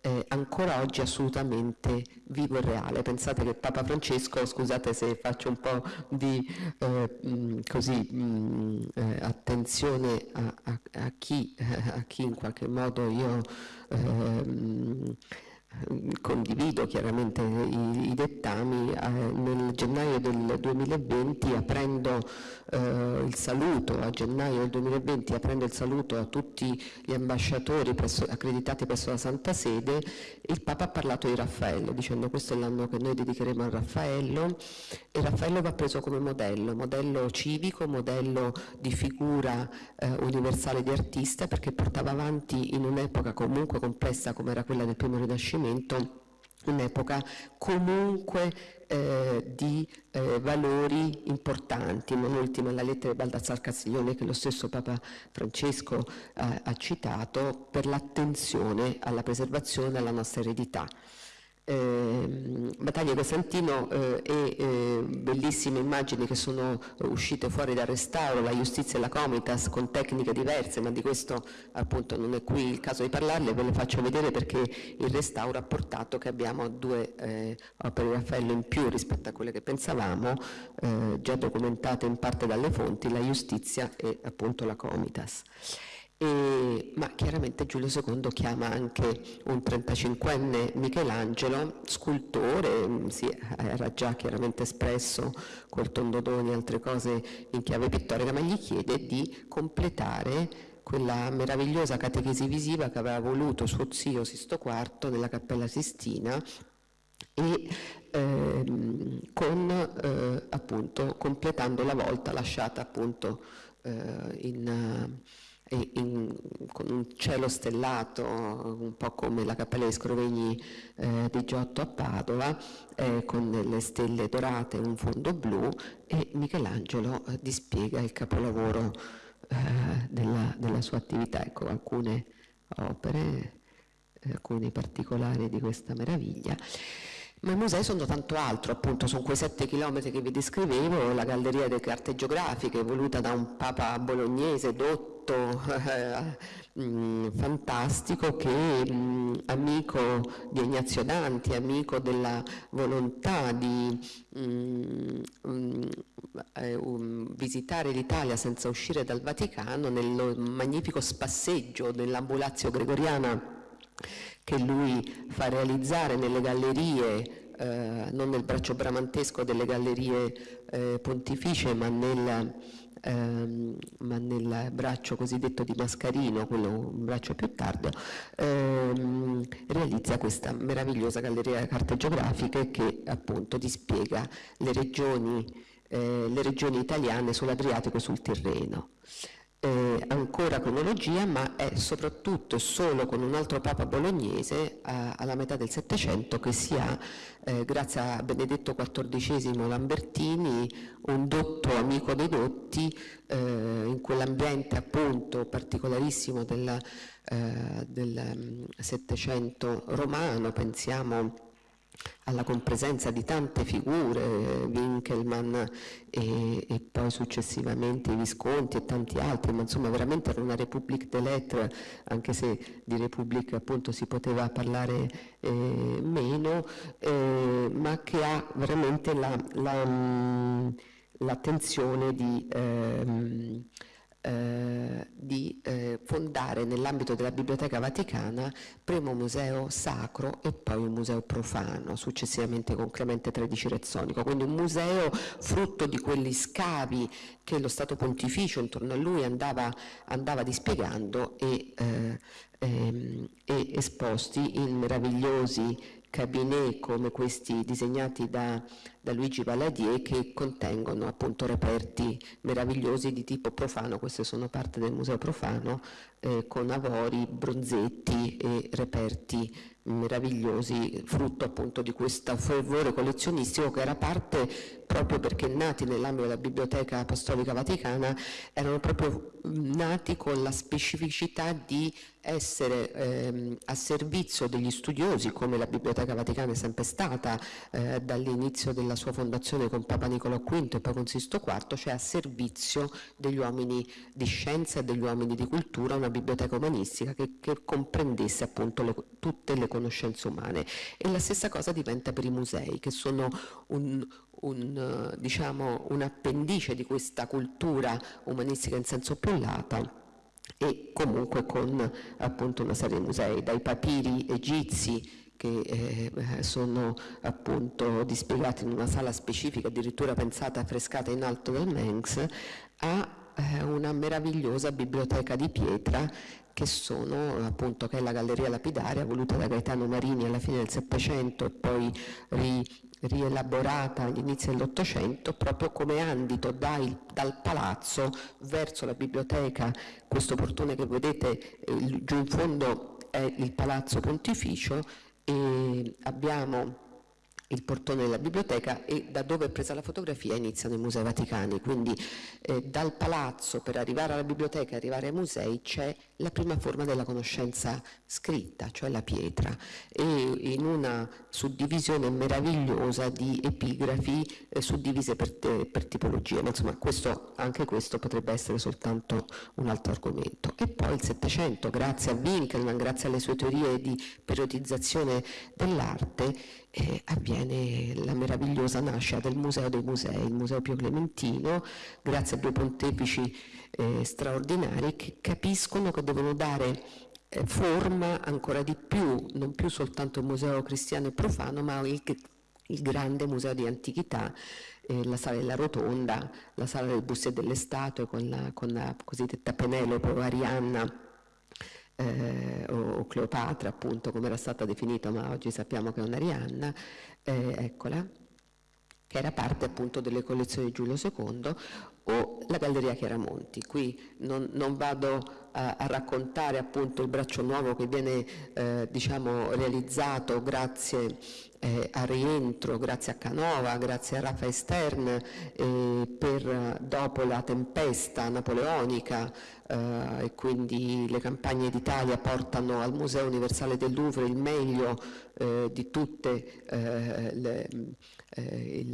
eh, ancora oggi assolutamente vivo e reale. Pensate che Papa Francesco, scusate se faccio un po' di eh, mh, così, mh, eh, attenzione a, a, a, chi, a, chi, in qualche modo io ehm, condivido chiaramente i, i dettami, eh, nel gennaio del 2020 aprendo eh, il saluto, a gennaio del 2020 aprendo il saluto a tutti gli ambasciatori presso, accreditati presso la Santa Sede, il Papa ha parlato di Raffaello, dicendo questo è l'anno che noi dedicheremo a Raffaello e Raffaello va preso come modello, modello civico, modello di figura eh, universale di artista perché portava avanti in un'epoca comunque complessa come era quella del primo Rinascimento Rinascimento un'epoca comunque eh, di eh, valori importanti, non ultima la lettera di Baldassar Castiglione che lo stesso Papa Francesco eh, ha citato per l'attenzione alla preservazione della nostra eredità eh, Battaglia Costantino eh, e eh, bellissime immagini che sono uscite fuori dal restauro, la giustizia e la Comitas con tecniche diverse, ma di questo appunto non è qui il caso di parlarle, ve le faccio vedere perché il restauro ha portato che abbiamo due eh, opere di Raffaello in più rispetto a quelle che pensavamo, eh, già documentate in parte dalle fonti, la giustizia e appunto la Comitas. E, ma chiaramente Giulio II chiama anche un 35enne Michelangelo, scultore, mm, si era già chiaramente espresso col tondodoni e altre cose in chiave pittorica, ma gli chiede di completare quella meravigliosa catechesi visiva che aveva voluto suo zio Sisto IV nella Cappella Sistina e ehm, con, eh, appunto, completando la volta lasciata appunto eh, in in, con un cielo stellato, un po' come la cappella dei Scrovegni eh, di Giotto a Padova, eh, con le stelle dorate e un fondo blu e Michelangelo eh, dispiega il capolavoro eh, della, della, sua attività. Ecco, alcune opere, eh, alcuni particolari di questa meraviglia. Ma i musei sono tanto altro, appunto, sono quei sette chilometri che vi descrivevo, la galleria delle carte geografiche voluta da un papa bolognese dotto, eh, mh, fantastico, che mm, amico di Ignazio Danti, amico della volontà di mm, eh, um, visitare l'Italia senza uscire dal Vaticano, nel magnifico spasseggio dell'ambulazio gregoriana che lui fa realizzare nelle gallerie, eh, non nel braccio bramantesco delle gallerie eh, pontificie, ma nel, ehm, ma nel, braccio cosiddetto di Mascarino, quello un braccio più tardo, ehm, realizza questa meravigliosa galleria carte geografiche che appunto dispiega le regioni, eh, le regioni italiane sull'Adriatico e sul Tirreno eh, ancora cronologia, ma è soprattutto e solo con un altro Papa bolognese a, alla metà del Settecento che si ha, eh, grazie a Benedetto XIV Lambertini, un dotto amico dei dotti, eh, in quell'ambiente appunto particolarissimo del, eh, del mm, Settecento romano, pensiamo alla compresenza di tante figure, Winkelmann e, e, poi successivamente Visconti e tanti altri, ma insomma veramente era una République des Lettres, anche se di République appunto si poteva parlare eh, meno, eh, ma che ha veramente mm, l'attenzione la, di... Ehm, eh, di eh, fondare nell'ambito della Biblioteca Vaticana primo museo sacro e poi un museo profano, successivamente con Clemente XIII Rezzonico, quindi un museo frutto di quegli scavi che lo Stato Pontificio intorno a lui andava, andava dispiegando e, eh, ehm, e esposti in meravigliosi cabinet come questi disegnati da, da, Luigi Valadier che contengono appunto reperti meravigliosi di tipo profano, queste sono parte del museo profano, eh, con avori, bronzetti e reperti meravigliosi, frutto appunto di questo fervore collezionistico che era parte proprio perché nati nell'ambito della Biblioteca Apostolica Vaticana erano proprio nati con la specificità di essere ehm, a servizio degli studiosi, come la Biblioteca Vaticana è sempre stata eh, dall'inizio della sua fondazione con Papa Nicolò V e poi con Sisto IV, cioè a servizio degli uomini di scienza e degli uomini di cultura, una biblioteca umanistica che, che comprendesse appunto le, tutte le conoscenze umane. E la stessa cosa diventa per i musei, che sono un, un, diciamo, un appendice di questa cultura umanistica in senso più lato e comunque con appunto una serie di musei, dai papiri egizi che eh, sono appunto dispiegati in una sala specifica, addirittura pensata affrescata in alto del Mengs, a eh, una meravigliosa biblioteca di pietra che sono appunto che è la Galleria Lapidaria voluta da Gaetano Marini alla fine del Settecento e poi ri, rielaborata all'inizio dell'Ottocento proprio come andito dai, dal palazzo verso la biblioteca, questo portone che vedete eh, giù in fondo è il Palazzo Pontificio e abbiamo il portone della biblioteca e da dove è presa la fotografia iniziano i musei vaticani, quindi eh, dal palazzo per arrivare alla biblioteca e arrivare ai musei c'è la prima forma della conoscenza scritta, cioè la pietra, e in una suddivisione meravigliosa di epigrafi eh, suddivise per, te, per tipologia, ma insomma questo, anche questo potrebbe essere soltanto un altro argomento. E poi il Settecento, grazie a Winkelmann, grazie alle sue teorie di periodizzazione dell'arte, eh, avviene la meravigliosa nascita del Museo dei Musei, il Museo Pio Clementino, grazie a due pontefici eh, straordinari che capiscono che devono dare eh, forma ancora di più, non più soltanto il museo cristiano e profano, ma il, il grande museo di antichità, eh, la sala della rotonda, la sala del busto e delle statue con la, con la cosiddetta Penelope o Arianna eh, o, Cleopatra appunto come era stata definita ma oggi sappiamo che è un'Arianna, eh, eccola, che era parte appunto delle collezioni di Giulio II, o la Galleria Chiaramonti. Qui non, non vado a, a, raccontare appunto il braccio nuovo che viene eh, diciamo, realizzato grazie eh, al rientro, grazie a Canova, grazie a Raffaele Stern, eh, per, dopo la tempesta napoleonica eh, e quindi le campagne d'Italia portano al Museo Universale del Louvre il meglio eh, di tutte eh, le eh,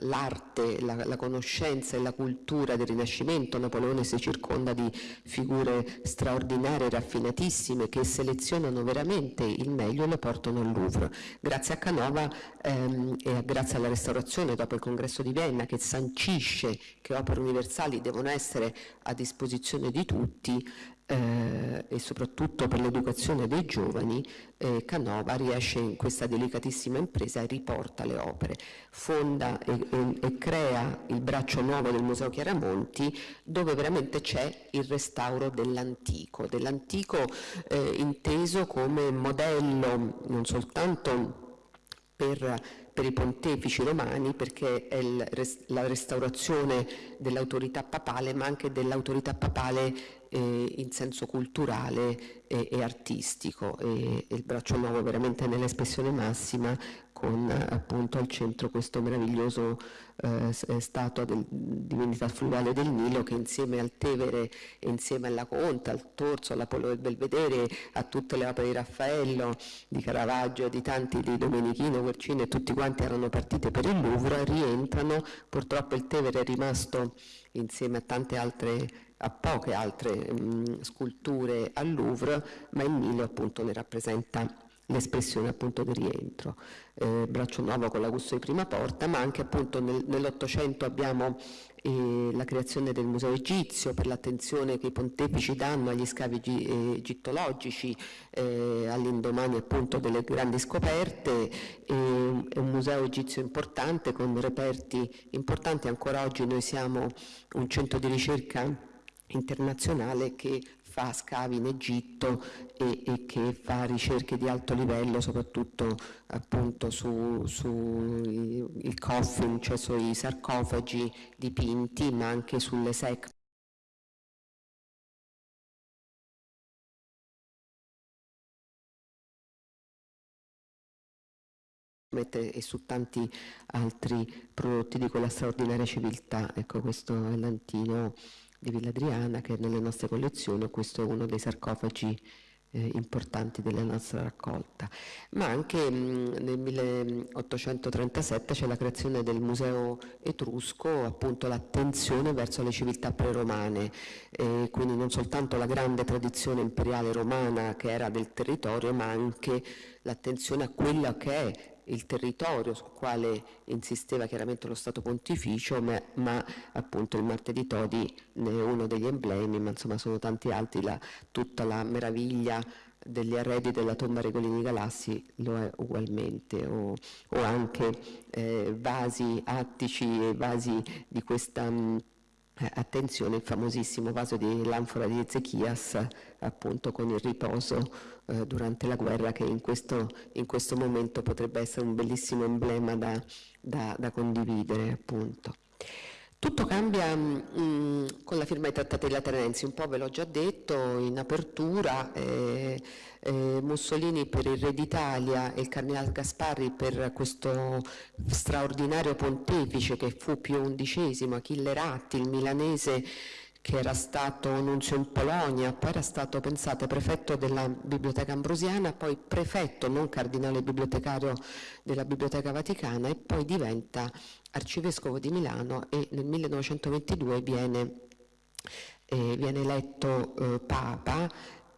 l'arte, la, la, conoscenza e la cultura del Rinascimento. Napoleone si circonda di figure straordinarie, raffinatissime, che selezionano veramente il meglio e lo portano al Louvre. Grazie a Canova ehm, e grazie alla restaurazione dopo il congresso di Vienna che sancisce che opere universali devono essere a disposizione di tutti, eh, e soprattutto per l'educazione dei giovani, eh, Canova riesce in questa delicatissima impresa e riporta le opere, fonda e, e, e crea il braccio nuovo del Museo Chiaramonti dove veramente c'è il restauro dell'antico, dell'antico eh, inteso come modello non soltanto per per i pontefici romani perché è il, la restaurazione dell'autorità papale ma anche dell'autorità papale eh, in senso culturale e, e artistico. E, e, il braccio nuovo veramente nell'espressione massima con appunto al centro questo meraviglioso eh, statua del, divinità fluviale del Nilo che insieme al Tevere insieme alla Conta, al Torso, all'Apollo del Belvedere, a tutte le opere di Raffaello, di Caravaggio, di tanti di Domenichino, Guercino e tutti quanti erano partite per il Louvre, rientrano, purtroppo il Tevere è rimasto insieme a tante altre a poche altre mh, sculture al Louvre, ma il Nilo appunto ne rappresenta l'espressione appunto del rientro. Eh, Braccio Nuovo con l'Augusto di Prima Porta, ma anche appunto nel, nell'Ottocento abbiamo eh, la creazione del Museo Egizio per l'attenzione che i pontefici danno agli scavi eh, egittologici eh, all'indomani appunto delle grandi scoperte, è un museo egizio importante con reperti importanti, ancora oggi noi siamo un centro di ricerca internazionale che fa scavi in Egitto e, e, che fa ricerche di alto livello soprattutto appunto su, su i, coffin, cioè sui sarcofagi dipinti ma anche sulle secche e su tanti altri prodotti di quella straordinaria civiltà. Ecco, questo è l'antino di Villa Adriana che è nelle nostre collezioni, questo è uno dei sarcofagi eh, importanti della nostra raccolta. Ma anche mh, nel 1837 c'è la creazione del Museo Etrusco, appunto l'attenzione verso le civiltà preromane, eh, quindi non soltanto la grande tradizione imperiale romana che era del territorio, ma anche l'attenzione a quella che è il territorio sul quale insisteva chiaramente lo Stato Pontificio, ma, ma appunto il martedì Todi ne è uno degli emblemi, ma insomma sono tanti altri, la, tutta la meraviglia degli arredi della tomba Regolini Galassi lo è ugualmente, o, o anche eh, vasi attici e vasi di questa... Mh, eh, attenzione il famosissimo vaso di l'anfora di Ezechias appunto con il riposo eh, durante la guerra che in questo, in questo, momento potrebbe essere un bellissimo emblema da, da, da condividere appunto. Tutto cambia mh, mm, con la firma dei trattati lateranensi, un po' ve l'ho già detto in apertura, eh, eh, Mussolini per il Re d'Italia e il Cardinale Gasparri per questo straordinario pontefice che fu Pio XI, Achille Ratti, il milanese che era stato nunzio in Polonia, poi era stato, pensate, prefetto della Biblioteca Ambrosiana, poi prefetto, non cardinale bibliotecario della Biblioteca Vaticana e poi diventa arcivescovo di Milano e nel 1922 viene, eh, viene eletto eh, Papa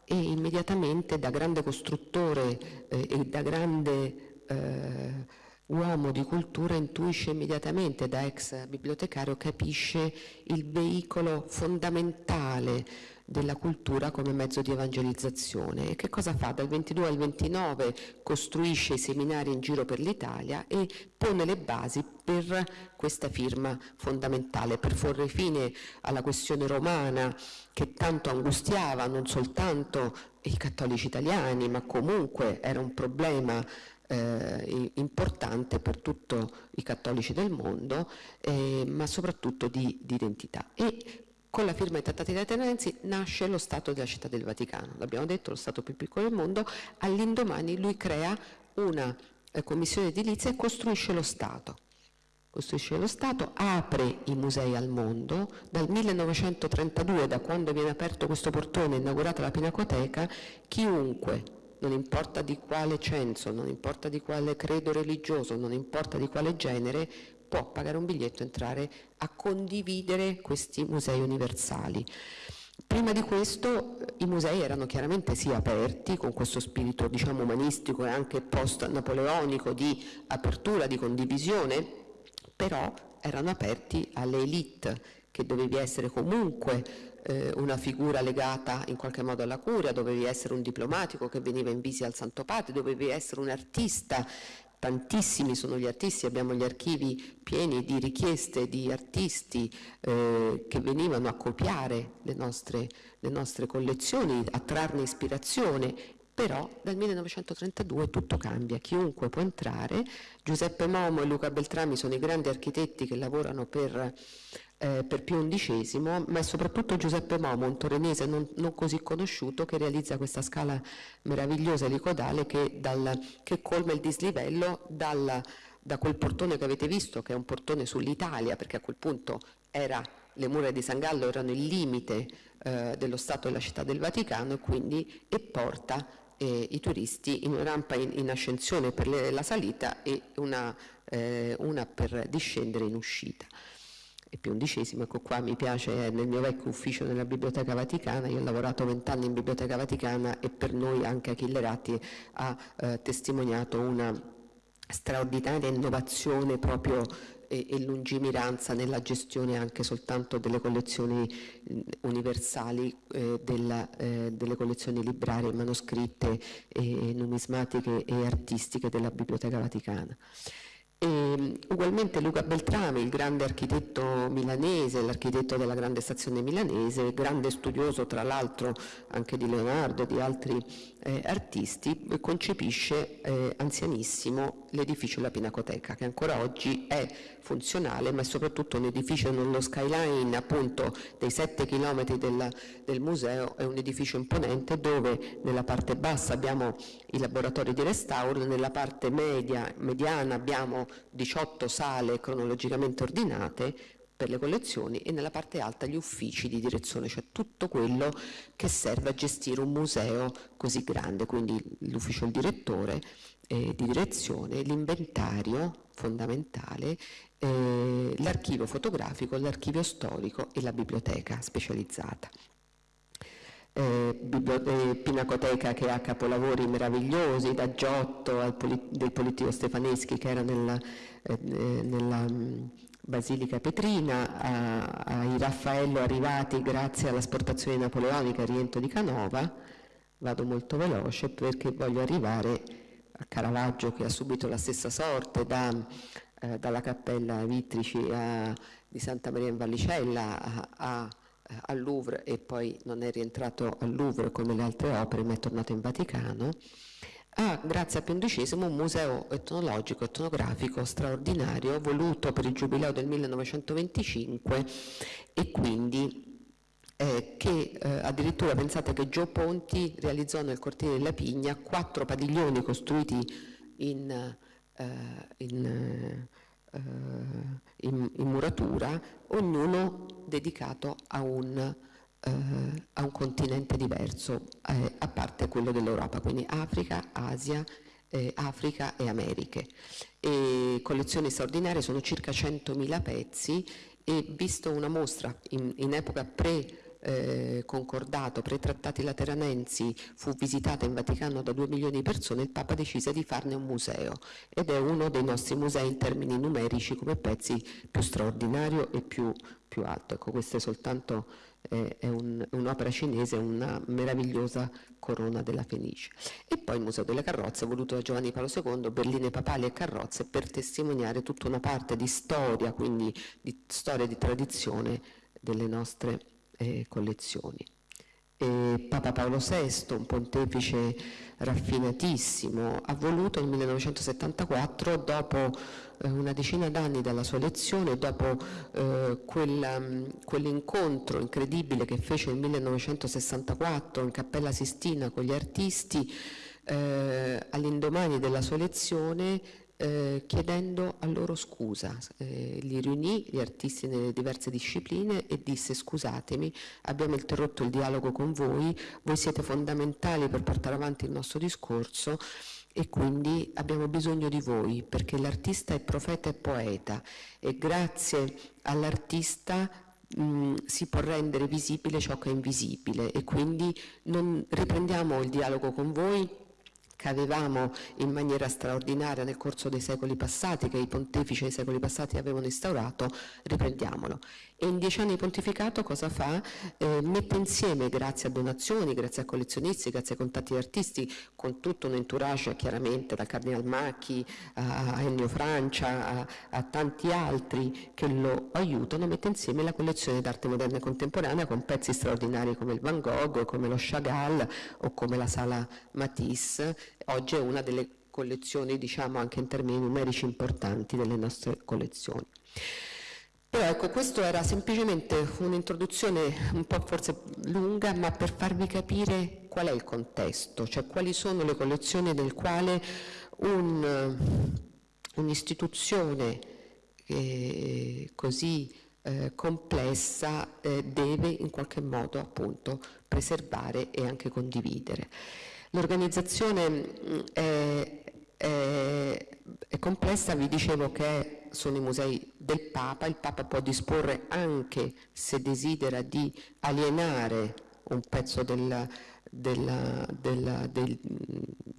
e immediatamente da grande costruttore eh, e da grande eh, uomo di cultura intuisce immediatamente da ex bibliotecario, capisce il veicolo fondamentale della cultura come mezzo di evangelizzazione. E che cosa fa? Dal 22 al 29 costruisce i seminari in giro per l'Italia e pone le basi per questa firma fondamentale, per porre fine alla questione romana che tanto angustiava non soltanto i cattolici italiani, ma comunque era un problema eh, importante per tutti i cattolici del mondo, eh, ma soprattutto di, di identità. E con la firma dei trattati lateranensi nasce lo Stato della Città del Vaticano, l'abbiamo detto, lo Stato più piccolo del mondo, all'indomani lui crea una eh, commissione edilizia e costruisce lo Stato. Costruisce lo Stato, apre i musei al mondo, dal 1932, da quando viene aperto questo portone, inaugurata la Pinacoteca, chiunque non importa di quale censo, non importa di quale credo religioso, non importa di quale genere, può pagare un biglietto e entrare a condividere questi musei universali. Prima di questo i musei erano chiaramente sì aperti, con questo spirito diciamo, umanistico e anche post-napoleonico di apertura, di condivisione, però erano aperti alle elite, che dovevi essere comunque eh, una figura legata in qualche modo alla curia, dovevi essere un diplomatico che veniva in visita al Santo Padre, dovevi essere un artista. Tantissimi sono gli artisti, abbiamo gli archivi pieni di richieste di artisti eh, che venivano a copiare le nostre, le nostre collezioni, a trarne ispirazione, però dal 1932 tutto cambia, chiunque può entrare, Giuseppe Momo e Luca Beltrami sono i grandi architetti che lavorano per eh, per Pio XI, ma è soprattutto Giuseppe Momo, un torinese non, non, così conosciuto, che realizza questa scala meravigliosa elicodale che, dal, che colma il dislivello dal, da quel portone che avete visto, che è un portone sull'Italia, perché a quel punto era, le mura di San Gallo erano il limite eh, dello Stato e della città del Vaticano e quindi e porta eh, i turisti in una rampa in, in ascensione per le, la salita e una, eh, una per discendere in uscita e più undicesimo, ecco qua mi piace, è nel mio vecchio ufficio nella Biblioteca Vaticana, io ho lavorato vent'anni in Biblioteca Vaticana e per noi anche Achille Ratti ha eh, testimoniato una straordinaria innovazione proprio e, e, lungimiranza nella gestione anche soltanto delle collezioni universali, eh, della, eh, delle collezioni librarie, manoscritte, e numismatiche e artistiche della Biblioteca Vaticana. E, ugualmente Luca Beltrami, il grande architetto milanese, l'architetto della grande stazione milanese, grande studioso tra l'altro anche di Leonardo e di altri eh, artisti, concepisce eh, anzianissimo l'edificio La Pinacoteca, che ancora oggi è funzionale, ma è soprattutto un edificio nello skyline appunto dei 7 km del, del museo, è un edificio imponente dove nella parte bassa abbiamo i laboratori di restauro, nella parte media, mediana abbiamo 18 sale cronologicamente ordinate, per le collezioni e nella parte alta gli uffici di direzione, cioè tutto quello che serve a gestire un museo così grande, quindi l'ufficio del direttore eh, di direzione, l'inventario fondamentale, eh, l'archivio fotografico, l'archivio storico e la biblioteca specializzata. Eh, eh, Pinacoteca che ha capolavori meravigliosi, da Giotto al del Politico Stefaneschi che era nella, eh, nella Basilica Petrina, ai Raffaello arrivati grazie all'asportazione napoleonica a Riento di Canova, vado molto veloce perché voglio arrivare a Caravaggio che ha subito la stessa sorte da, eh, dalla cappella Vitrici a, di Santa Maria in Vallicella al Louvre e poi non è rientrato al Louvre come le altre opere ma è tornato in Vaticano ha, ah, grazie a Pio XI, un museo etnologico, etnografico straordinario, voluto per il giubileo del 1925 e quindi eh, che eh, addirittura pensate che Gio Ponti realizzò nel cortile della Pigna quattro padiglioni costruiti in, eh, in, eh, in, in muratura, ognuno dedicato a un eh, a un continente diverso, eh, a parte quello dell'Europa, quindi Africa, Asia, eh, Africa e Americhe. E collezioni straordinarie, sono circa 100.000 pezzi e visto una mostra in, in epoca pre- eh, concordato pre-trattati lateranensi fu visitata in Vaticano da 2 milioni di persone, il Papa decise di farne un museo ed è uno dei nostri musei in termini numerici come pezzi più straordinario e più, più alto. Ecco, questo è soltanto è un, un'opera cinese, una meravigliosa corona della Fenice. E poi il Museo delle Carrozze, voluto da Giovanni Paolo II, berline papali e carrozze, per testimoniare tutta una parte di storia, quindi di storia e di tradizione delle nostre eh, collezioni. Papa Paolo VI, un pontefice raffinatissimo, ha voluto nel 1974, dopo eh, una decina d'anni dalla sua elezione, dopo eh, quell'incontro incredibile che fece nel 1964 in Cappella Sistina con gli artisti, eh, all'indomani della sua elezione eh, chiedendo a loro scusa. Eh, li riunì gli artisti nelle diverse discipline e disse scusatemi, abbiamo interrotto il dialogo con voi, voi siete fondamentali per portare avanti il nostro discorso e quindi abbiamo bisogno di voi perché l'artista è profeta e poeta e grazie all'artista si può rendere visibile ciò che è invisibile e quindi non riprendiamo il dialogo con voi che avevamo in maniera straordinaria nel corso dei secoli passati, che i pontefici dei secoli passati avevano instaurato, riprendiamolo. E in dieci anni di pontificato cosa fa? Eh, mette insieme, grazie a donazioni, grazie a collezionisti, grazie a contatti di artisti, con tutto un entourage chiaramente, dal Cardinal Macchi a Ennio Francia, a, a tanti altri che lo aiutano, mette insieme la collezione d'arte moderna e contemporanea con pezzi straordinari come il Van Gogh, come lo Chagall o come la Sala Matisse. Oggi è una delle collezioni, diciamo anche in termini numerici importanti delle nostre collezioni. Però ecco, questo era semplicemente un'introduzione un po' forse lunga, ma per farvi capire qual è il contesto, cioè quali sono le collezioni nel quale un, un'istituzione eh, così eh, complessa eh, deve in qualche modo appunto preservare e anche condividere. L'organizzazione mm, è, è, è complessa, vi dicevo che sono i musei del Papa, il Papa può disporre anche se desidera di alienare un pezzo della, della, della, del,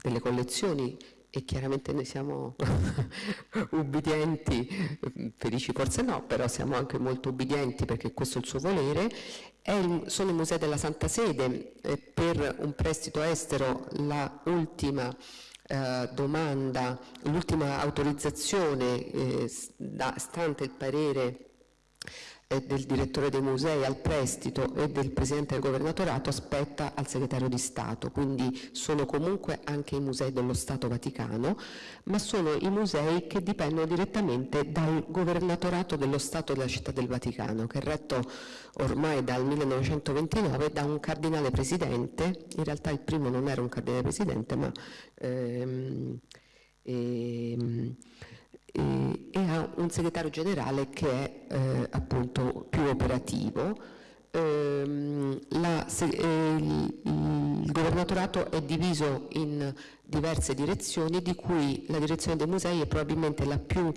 delle collezioni e chiaramente noi siamo ubbidienti, felici forse no, però siamo anche molto ubbidienti perché questo è il suo volere, il, sono i musei della Santa Sede, eh, per un prestito estero la ultima eh, domanda, l'ultima autorizzazione eh, da, stante il parere del direttore dei musei al prestito e del presidente del governatorato aspetta al segretario di Stato, quindi sono comunque anche i musei dello Stato Vaticano, ma sono i musei che dipendono direttamente dal governatorato dello Stato della città del Vaticano, che è retto ormai dal 1929 da un cardinale presidente, in realtà il primo non era un cardinale presidente, ma ehm, ehm, e, e ha un segretario generale che è eh, appunto più operativo. Ehm, la, se, eh, il, il, governatorato è diviso in diverse direzioni, di cui la direzione dei musei è probabilmente la più,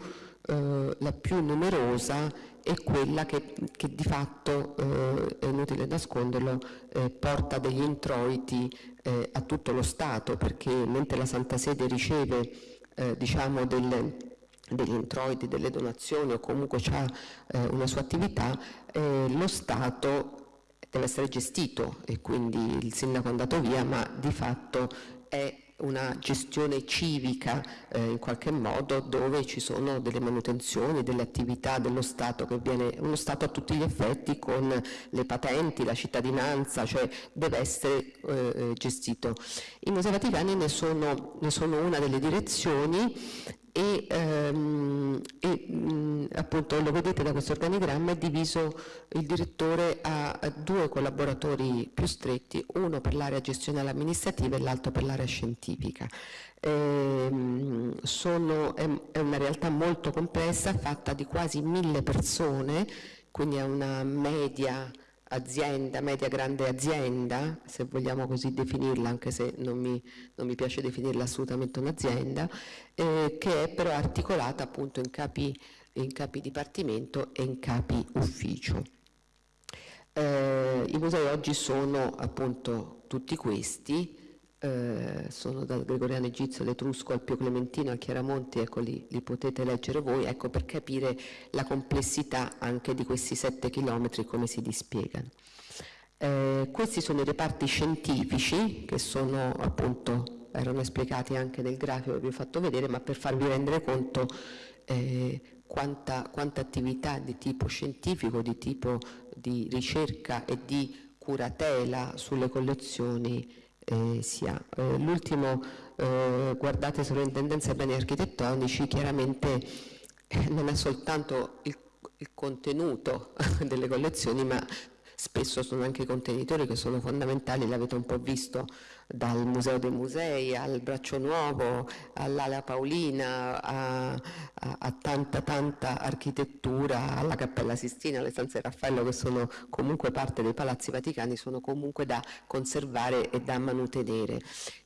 eh, la più numerosa e quella che, che di fatto, eh, è inutile nasconderlo, eh, porta degli introiti eh, a tutto lo Stato, perché mentre la Santa Sede riceve diciamo delle degli introiti, delle donazioni o comunque ha eh, una sua attività, eh, lo Stato deve essere gestito e quindi il sindaco è andato via, ma di fatto è una gestione civica eh, in qualche modo dove ci sono delle manutenzioni, delle attività dello Stato che viene, uno Stato a tutti gli effetti con le patenti, la cittadinanza, cioè deve essere eh, eh gestito. I Musei Vaticani ne sono, ne sono una delle direzioni e, ehm, e mh, appunto lo vedete da questo organigramma è diviso il direttore a, a due collaboratori più stretti, uno per l'area gestionale amministrativa e l'altro per l'area scientifica. Ehm, sono, è, è una realtà molto complessa, fatta di quasi mille persone, quindi è una media azienda, media grande azienda, se vogliamo così definirla, anche se non mi, non mi piace definirla assolutamente un'azienda, eh, che è però articolata appunto in capi, in capi dipartimento e in capi ufficio. Eh, I musei oggi sono appunto tutti questi, eh, sono dal Gregoriano Egizio all'Etrusco al Pio Clementino al Chiaramonti, ecco li, li, potete leggere voi, ecco per capire la complessità anche di questi sette chilometri come si dispiegano. Eh, questi sono i reparti scientifici che sono appunto, erano esplicati anche nel grafico che vi ho fatto vedere, ma per farvi rendere conto eh, quanta, quanta attività di tipo scientifico, di tipo di ricerca e di curatela sulle collezioni eh, si ha. Eh, l'ultimo, eh, guardate sovrintendenza ai beni architettonici, chiaramente eh, non è soltanto il, il contenuto delle collezioni, ma spesso sono anche i contenitori che sono fondamentali, l'avete un po' visto dal Museo dei Musei al Braccio Nuovo, all'Ala Paolina, a, a, a, tanta tanta architettura, alla Cappella Sistina, alle stanze Raffaello che sono comunque parte dei palazzi vaticani, sono comunque da conservare e da mantenere.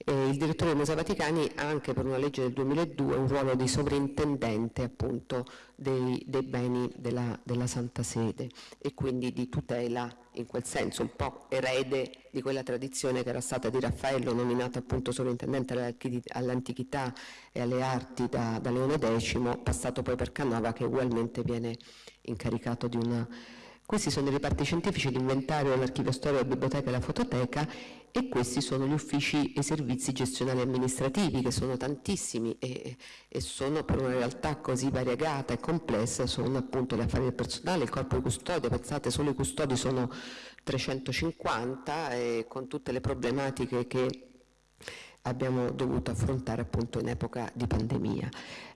E il direttore dei Musei Vaticani ha anche per una legge del 2002 un ruolo di sovrintendente appunto dei, dei beni della, della Santa Sede e quindi di tutela in quel senso un po' erede di quella tradizione che era stata di Raffaello, nominato appunto sovrintendente all'antichità e alle arti da, da Leone X, passato poi per Canova che ugualmente viene incaricato di una questi sono i reparti scientifici, l'inventario, l'archivio storico, la biblioteca e la fototeca e questi sono gli uffici e servizi gestionali amministrativi che sono tantissimi e, e, sono per una realtà così variegata e complessa, sono appunto gli affari del personale, il corpo di custodia, pensate solo i custodi sono 350 e con tutte le problematiche che abbiamo dovuto affrontare appunto in epoca di pandemia.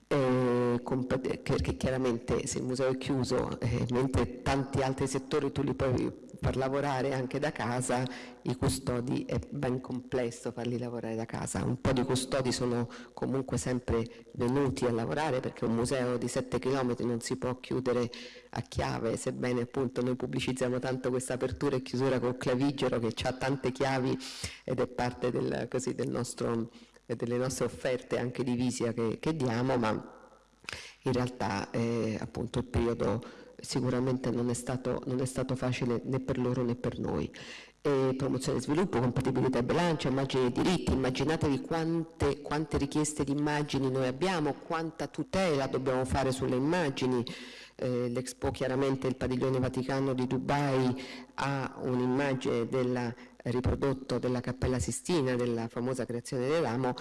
perché chiaramente se il museo è chiuso, eh, mentre tanti altri settori tu li puoi far lavorare anche da casa, i custodi è ben complesso farli lavorare da casa. Un po' di custodi sono comunque sempre venuti a lavorare perché un museo di 7 km non si può chiudere a chiave, sebbene appunto noi pubblicizziamo tanto questa apertura e chiusura col clavigero che ha tante chiavi ed è parte del, così, del nostro delle nostre offerte anche di visita che, che diamo, ma in realtà eh, appunto il periodo sicuramente non è, stato, non è stato facile né per loro né per noi. E promozione e sviluppo, compatibilità e bilancio, immagini e diritti, immaginatevi quante, quante richieste di immagini noi abbiamo, quanta tutela dobbiamo fare sulle immagini, eh, l'Expo chiaramente il padiglione Vaticano di Dubai ha un'immagine del riprodotto della Cappella Sistina, della famosa creazione dell'Amo,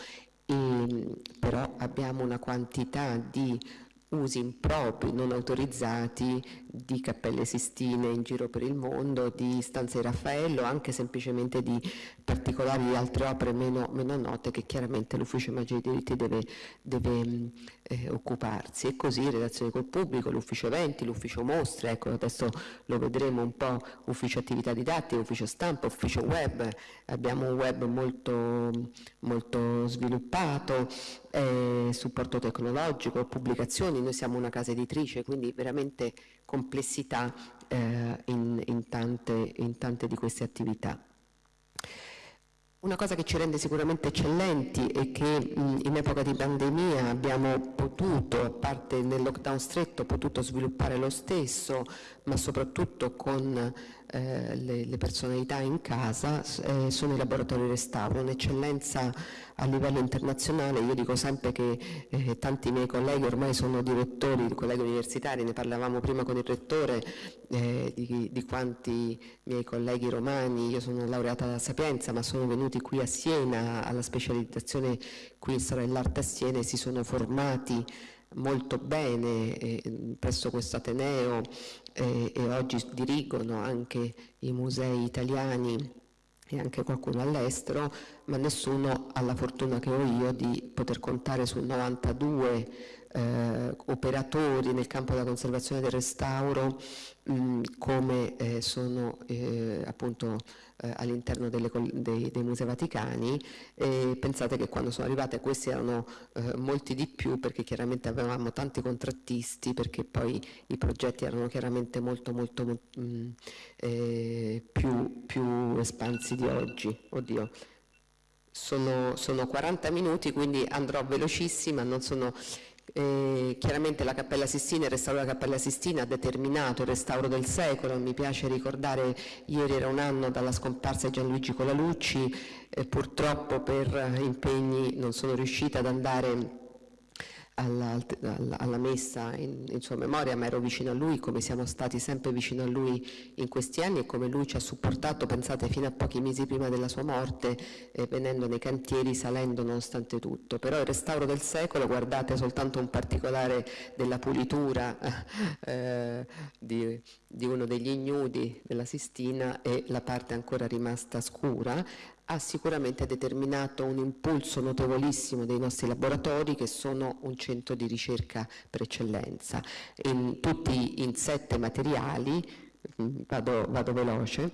e, però abbiamo una quantità di usi impropri, non autorizzati di cappelle sistine in giro per il mondo, di stanze di Raffaello, anche semplicemente di particolari altre opere meno, meno note che chiaramente l'Ufficio Immagini dei Diritti deve, deve eh, occuparsi. E così relazioni col pubblico, l'Ufficio Eventi, l'Ufficio Mostre, ecco adesso lo vedremo un po', Ufficio Attività Didattiche, Ufficio Stampa, Ufficio Web, abbiamo un web molto, molto sviluppato, eh, supporto tecnologico, pubblicazioni, noi siamo una casa editrice, quindi veramente complessità eh, in, in, tante, in tante di queste attività. Una cosa che ci rende sicuramente eccellenti e che in epoca di pandemia abbiamo potuto, a parte nel lockdown stretto, potuto sviluppare lo stesso, ma soprattutto con eh, le, le, personalità in casa, eh, sono i laboratori restauro, un'eccellenza a livello internazionale. Io dico sempre che eh, tanti miei colleghi ormai sono direttori, colleghi universitari, ne parlavamo prima con il rettore, eh, di, di, quanti miei colleghi romani, io sono laureata alla Sapienza, ma sono venuti qui a Siena alla specializzazione qui in Storia dell'Arte a Siena e si sono formati molto bene eh, presso questo Ateneo eh, e oggi dirigono anche i musei italiani e anche qualcuno all'estero, ma nessuno ha la fortuna che ho io di poter contare su 92 eh, operatori nel campo della conservazione del restauro mh, come eh, sono eh, appunto eh, all'interno dei, dei, Musei Vaticani e pensate che quando sono arrivate questi erano eh, molti di più perché chiaramente avevamo tanti contrattisti perché poi i progetti erano chiaramente molto molto mh, mm, eh, più, più, espansi di oggi. Oddio. Sono, sono 40 minuti quindi andrò velocissima, non sono eh, chiaramente la Cappella Sistina, il restauro della Cappella Sistina ha determinato il restauro del secolo, mi piace ricordare ieri era un anno dalla scomparsa di Gianluigi Colalucci, eh, purtroppo per impegni non sono riuscita ad andare alla, alla, messa in, in, sua memoria, ma ero vicino a lui come siamo stati sempre vicino a lui in questi anni e come lui ci ha supportato, pensate, fino a pochi mesi prima della sua morte, eh, venendo nei cantieri, salendo nonostante tutto. Però il restauro del secolo, guardate soltanto un particolare della pulitura eh, di, di uno degli ignudi della Sistina e la parte ancora rimasta scura, ha sicuramente determinato un impulso notevolissimo dei nostri laboratori che sono un centro di ricerca per eccellenza, in, tutti in sette materiali, mm, vado, vado veloce,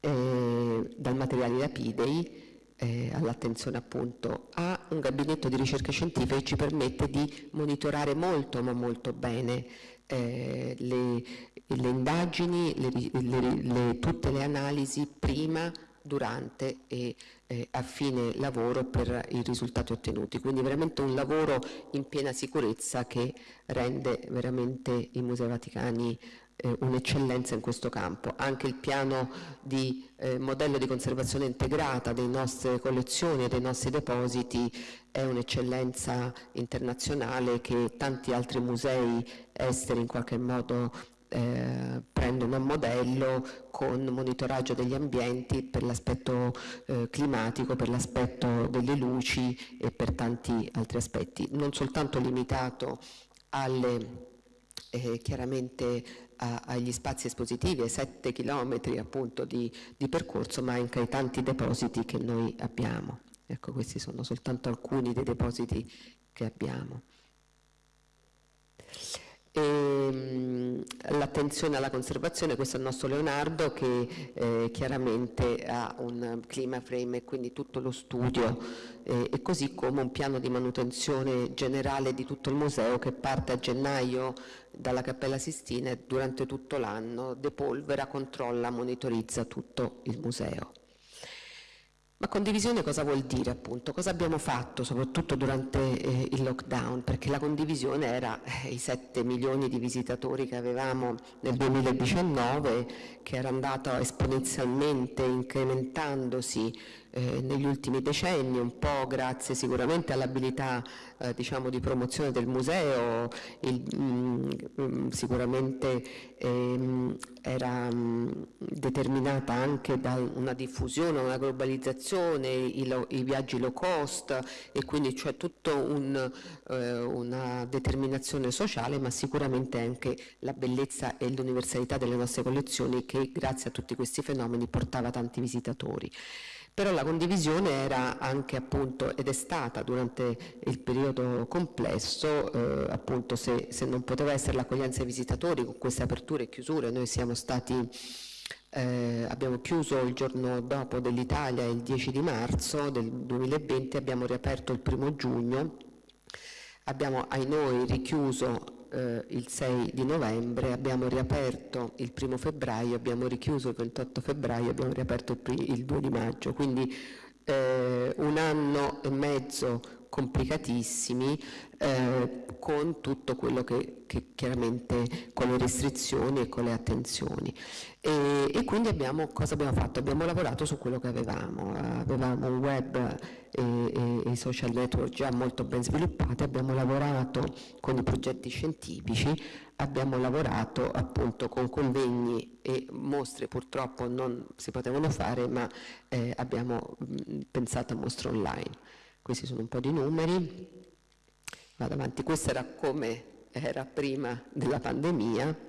eh, dal materiale lapidei eh, all'attenzione appunto a un gabinetto di ricerca scientifica che ci permette di monitorare molto ma molto bene eh, le, le, indagini, le, le, tutte le analisi prima durante e eh, a fine lavoro per i risultati ottenuti. Quindi veramente un lavoro in piena sicurezza che rende veramente i Musei Vaticani eh, un'eccellenza in questo campo. Anche il piano di eh, modello di conservazione integrata delle nostre collezioni e dei nostri depositi è un'eccellenza internazionale che tanti altri musei esteri in qualche modo eh, prendono a modello con monitoraggio degli ambienti per l'aspetto eh, climatico, per l'aspetto delle luci e per tanti altri aspetti, non soltanto limitato alle, eh, chiaramente a, agli spazi espositivi, ai 7 chilometri appunto di, di percorso, ma anche ai tanti depositi che noi abbiamo. Ecco, questi sono soltanto alcuni dei depositi che abbiamo. Ehm, l'attenzione alla conservazione, questo è il nostro Leonardo che eh, chiaramente ha un clima frame e quindi tutto lo studio eh, e così come un piano di manutenzione generale di tutto il museo che parte a gennaio dalla Cappella Sistina e durante tutto l'anno depolvera, controlla, monitorizza tutto il museo. Ma condivisione cosa vuol dire appunto? Cosa abbiamo fatto soprattutto durante eh, il lockdown? Perché la condivisione era eh, i 7 milioni di visitatori che avevamo nel 2019 che era andato esponenzialmente incrementandosi eh, negli ultimi decenni, un po' grazie sicuramente all'abilità eh, diciamo, di promozione del museo, il, mh, mm, sicuramente ehm, era mh, determinata anche da una diffusione, una globalizzazione, i, lo, i viaggi low cost e quindi c'è tutta un, eh, una determinazione sociale, ma sicuramente anche la bellezza e l'universalità delle nostre collezioni che grazie a tutti questi fenomeni portava tanti visitatori però la condivisione era anche appunto ed è stata durante il periodo complesso eh, appunto se, se, non poteva essere l'accoglienza ai visitatori con queste aperture e chiusure noi siamo stati eh, abbiamo chiuso il giorno dopo dell'Italia il 10 di marzo del 2020 abbiamo riaperto il primo giugno abbiamo ai noi richiuso eh, il 6 di novembre, abbiamo riaperto il 1 febbraio, abbiamo richiuso il 28 febbraio, abbiamo riaperto il, il 2 di maggio, quindi eh, un anno e mezzo complicatissimi eh, con tutto quello che, che, chiaramente con le restrizioni e con le attenzioni. E, e, quindi abbiamo, cosa abbiamo fatto? Abbiamo lavorato su quello che avevamo, avevamo un web e, e, e social network già molto ben sviluppati, abbiamo lavorato con i progetti scientifici, abbiamo lavorato appunto con convegni e mostre purtroppo non si potevano fare ma eh, abbiamo pensato a mostre online. Questi sono un po' di numeri, vado avanti, questo era come era prima della pandemia,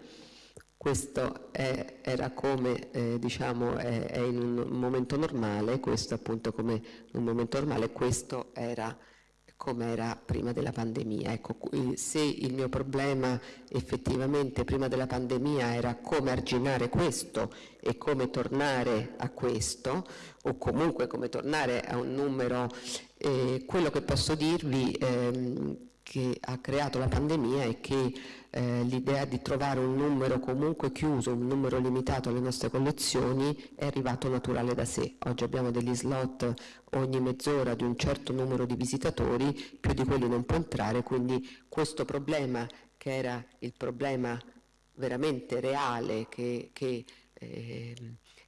questo è, era come eh, diciamo è, è, in un momento normale, questo appunto come un momento normale, questo era come era prima della pandemia. Ecco, se il mio problema effettivamente prima della pandemia era come arginare questo e come tornare a questo, o comunque come tornare a un numero, eh, quello che posso dirvi ehm, che ha creato la pandemia è che eh, l'idea di trovare un numero comunque chiuso, un numero limitato alle nostre collezioni è arrivato naturale da sé. Oggi abbiamo degli slot ogni mezz'ora di un certo numero di visitatori, più di quelli non può entrare, quindi questo problema che era il problema veramente reale che, che eh,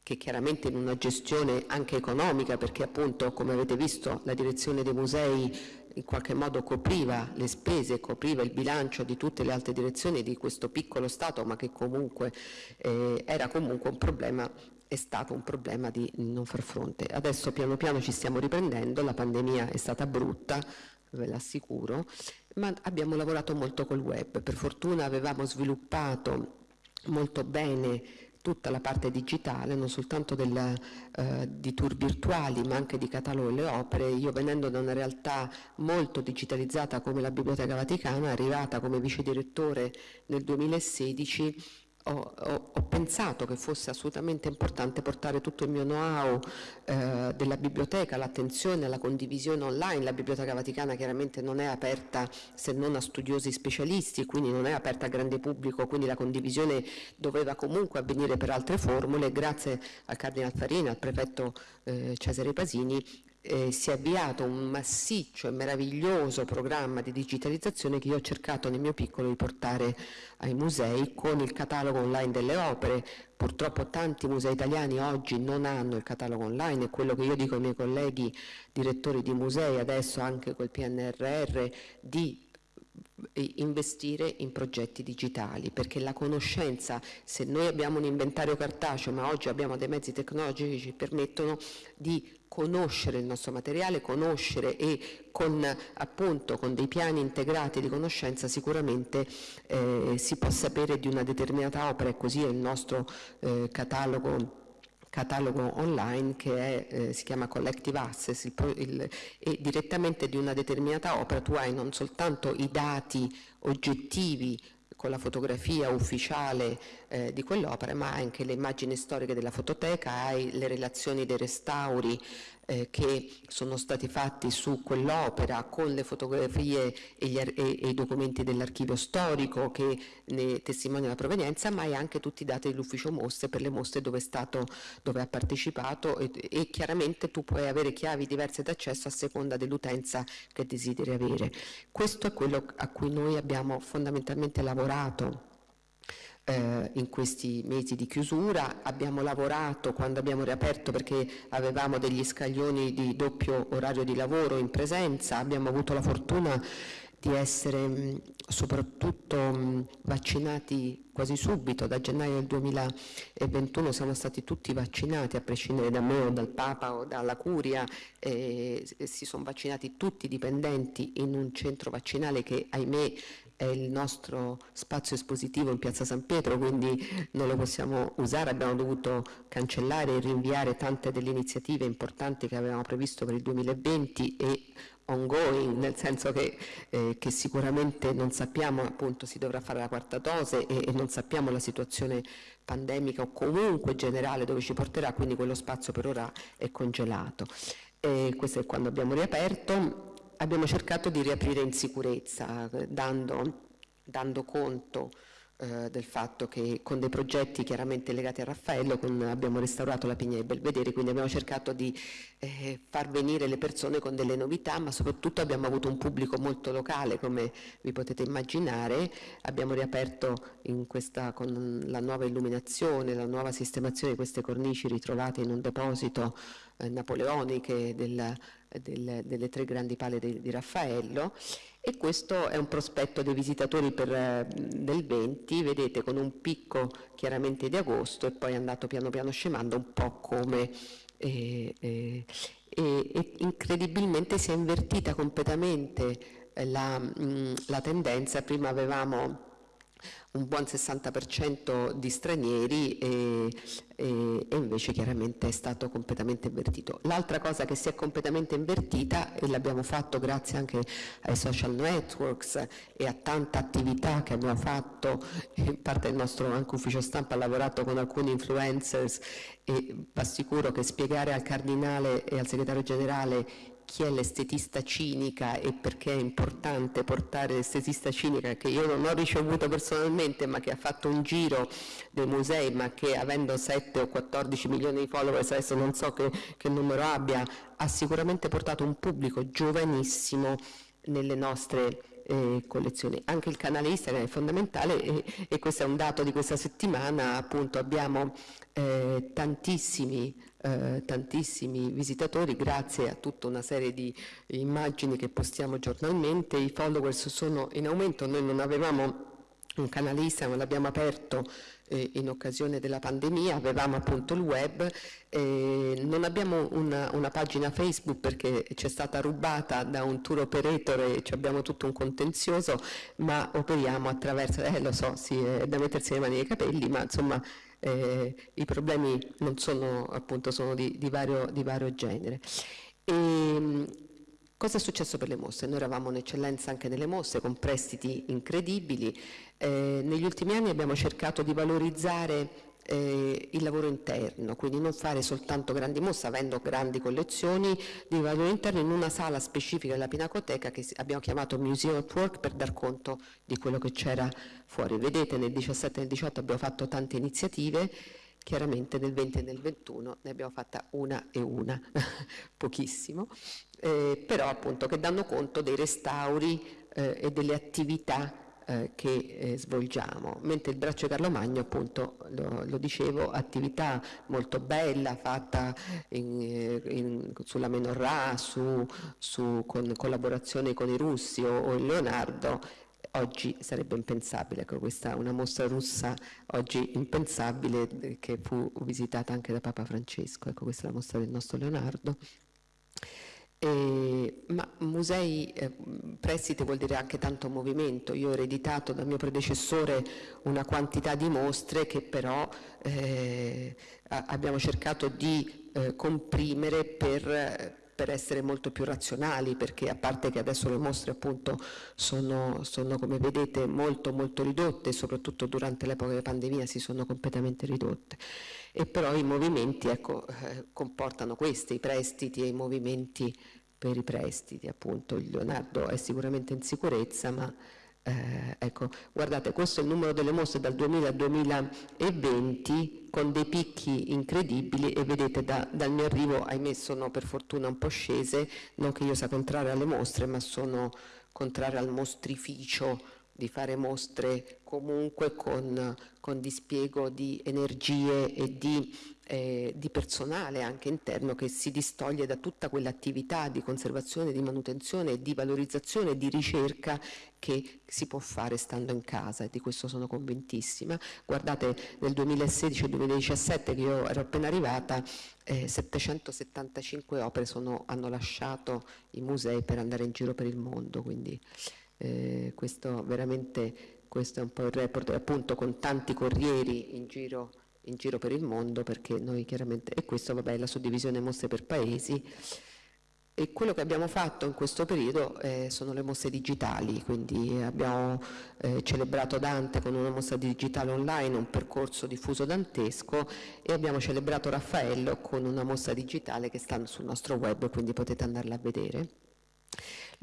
che chiaramente in una gestione anche economica, perché appunto come avete visto la direzione dei musei in qualche modo copriva le spese, copriva il bilancio di tutte le altre direzioni di questo piccolo Stato, ma che comunque eh, era comunque un problema è stato un problema di non far fronte. Adesso piano piano ci stiamo riprendendo, la pandemia è stata brutta, ve l'assicuro, ma abbiamo lavorato molto col web. Per fortuna avevamo sviluppato molto bene tutta la parte digitale, non soltanto del, eh, di tour virtuali ma anche di catalogo delle opere. Io venendo da una realtà molto digitalizzata come la Biblioteca Vaticana, arrivata come vice direttore nel 2016, ho, ho, ho, pensato che fosse assolutamente importante portare tutto il mio know-how eh, della biblioteca, l'attenzione alla condivisione online. La Biblioteca Vaticana chiaramente non è aperta se non a studiosi specialisti, quindi non è aperta al grande pubblico, quindi la condivisione doveva comunque avvenire per altre formule. Grazie al Cardinal Farina, al prefetto eh, Cesare Pasini, eh, si è avviato un massiccio e meraviglioso programma di digitalizzazione che io ho cercato nel mio piccolo di portare ai musei con il catalogo online delle opere. Purtroppo tanti musei italiani oggi non hanno il catalogo online e quello che io dico ai miei colleghi direttori di musei adesso anche col PNRR di investire in progetti digitali perché la conoscenza, se noi abbiamo un inventario cartaceo ma oggi abbiamo dei mezzi tecnologici che ci permettono di conoscere il nostro materiale, conoscere e con, appunto, con dei piani integrati di conoscenza sicuramente eh, si può sapere di una determinata opera e così è il nostro eh, catalogo catalogo online che è, eh, si chiama Collective Access il, il, e direttamente di una determinata opera tu hai non soltanto i dati oggettivi con la fotografia ufficiale eh, di quell'opera, ma anche le immagini storiche della fototeca, hai le relazioni dei restauri, eh, che sono stati fatti su quell'opera con le fotografie e, gli, e, e i documenti dell'archivio storico che ne testimoniano la provenienza, ma hai anche tutti i dati dell'ufficio mostre per le mostre dove, stato, dove ha partecipato e, e, chiaramente tu puoi avere chiavi diverse d'accesso a seconda dell'utenza che desideri avere. Questo è quello a cui noi abbiamo fondamentalmente lavorato eh, in questi mesi di chiusura. Abbiamo lavorato quando abbiamo riaperto perché avevamo degli scaglioni di doppio orario di lavoro in presenza, abbiamo avuto la fortuna di essere mh, soprattutto mh, vaccinati quasi subito, da gennaio del 2021 siamo stati tutti vaccinati, a prescindere da me o dal Papa o dalla Curia, eh, si sono vaccinati tutti i dipendenti in un centro vaccinale che ahimè è il nostro spazio espositivo in Piazza San Pietro, quindi non lo possiamo usare, abbiamo dovuto cancellare e rinviare tante delle iniziative importanti che avevamo previsto per il 2020 e ongoing, nel senso che, eh, che sicuramente non sappiamo, appunto si dovrà fare la quarta dose e, e non sappiamo la situazione pandemica o comunque generale dove ci porterà, quindi quello spazio per ora è congelato. E questo è quando abbiamo riaperto abbiamo cercato di riaprire in sicurezza, dando, dando conto eh, del fatto che con dei progetti chiaramente legati a Raffaello con, abbiamo restaurato la Pigna di Belvedere, quindi abbiamo cercato di eh, far venire le persone con delle novità, ma soprattutto abbiamo avuto un pubblico molto locale, come vi potete immaginare, abbiamo riaperto questa, con la nuova illuminazione, la nuova sistemazione di queste cornici ritrovate in un deposito eh, napoleoniche del, del, delle tre grandi pale di, di, Raffaello e questo è un prospetto dei visitatori per, eh, del 20, vedete con un picco chiaramente di agosto e poi è andato piano piano scemando un po' come eh, eh, e, incredibilmente si è invertita completamente la, mh, la tendenza, prima avevamo un buon 60% di stranieri e, e, e, invece chiaramente è stato completamente invertito. L'altra cosa che si è completamente invertita e l'abbiamo fatto grazie anche ai social networks e a tanta attività che abbiamo fatto, in parte il nostro anche ufficio stampa ha lavorato con alcuni influencers e vi assicuro che spiegare al cardinale e al segretario generale chi è l'estetista cinica e perché è importante portare l'estetista cinica che io non ho ricevuto personalmente ma che ha fatto un giro dei musei ma che avendo 7 o 14 milioni di followers, adesso non so che, che numero abbia, ha sicuramente portato un pubblico giovanissimo nelle nostre eh, collezioni. Anche il canale Instagram è fondamentale e, e, questo è un dato di questa settimana, appunto abbiamo eh, tantissimi, eh, tantissimi visitatori grazie a tutta una serie di immagini che postiamo giornalmente, i followers sono in aumento, noi non avevamo un canale Instagram, l'abbiamo aperto eh, in occasione della pandemia, avevamo appunto il web, eh, non abbiamo una, una, pagina Facebook perché ci è stata rubata da un tour operator e abbiamo tutto un contenzioso, ma operiamo attraverso, eh, lo so, sì, è da mettersi le mani nei capelli, ma insomma eh, i problemi non sono appunto sono di, di, vario, di vario, genere. E, Cosa è successo per le mostre? Noi eravamo un'eccellenza anche nelle mostre con prestiti incredibili. Eh, negli ultimi anni abbiamo cercato di valorizzare eh, il lavoro interno, quindi non fare soltanto grandi mostre, avendo grandi collezioni di lavoro interno in una sala specifica della Pinacoteca che abbiamo chiamato Museum at Work per dar conto di quello che c'era fuori. Vedete nel 17 e nel 18 abbiamo fatto tante iniziative, chiaramente nel 20 e nel 21 ne abbiamo fatta una e una, pochissimo, eh, però appunto che danno conto dei restauri eh, e delle attività eh, che eh, svolgiamo, mentre il braccio Carlo Magno appunto lo, lo dicevo, attività molto bella fatta in, eh, in, sulla Menorra, su, su, con collaborazione con i russi o, o il Leonardo, oggi sarebbe impensabile, ecco, questa è una mostra russa oggi impensabile eh, che fu visitata anche da Papa Francesco, ecco questa è la mostra del nostro Leonardo. Eh, ma musei, eh, prestiti vuol dire anche tanto movimento. Io ho ereditato dal mio predecessore una quantità di mostre che però eh, abbiamo cercato di eh, comprimere per per essere molto più razionali perché a parte che adesso le mostre appunto sono, sono come vedete molto molto ridotte soprattutto durante l'epoca della pandemia si sono completamente ridotte e però i movimenti ecco, eh, comportano questi, i prestiti e i movimenti per i prestiti appunto. Il Leonardo è sicuramente in sicurezza ma eh, ecco, guardate, questo è il numero delle mostre dal 2000 al 2020 con dei picchi incredibili e vedete da, dal mio arrivo, ahimè sono per fortuna un po' scese, non che io sia contraria alle mostre, ma sono contraria al mostrificio di fare mostre comunque con, con dispiego di energie e di eh, di personale anche interno che si distoglie da tutta quell'attività di conservazione, di manutenzione, di valorizzazione di ricerca che si può fare stando in casa e di questo sono convintissima. Guardate nel 2016-2017 che io ero appena arrivata eh, 775 opere sono, hanno lasciato i musei per andare in giro per il mondo, quindi eh, questo veramente questo è un po' il report appunto con tanti corrieri in giro in giro per il mondo perché noi chiaramente, e questo vabbè è la suddivisione mostre per paesi e quello che abbiamo fatto in questo periodo eh, sono le mostre digitali, quindi abbiamo eh, celebrato Dante con una mostra digitale online, un percorso diffuso dantesco e abbiamo celebrato Raffaello con una mostra digitale che sta sul nostro web, quindi potete andarla a vedere.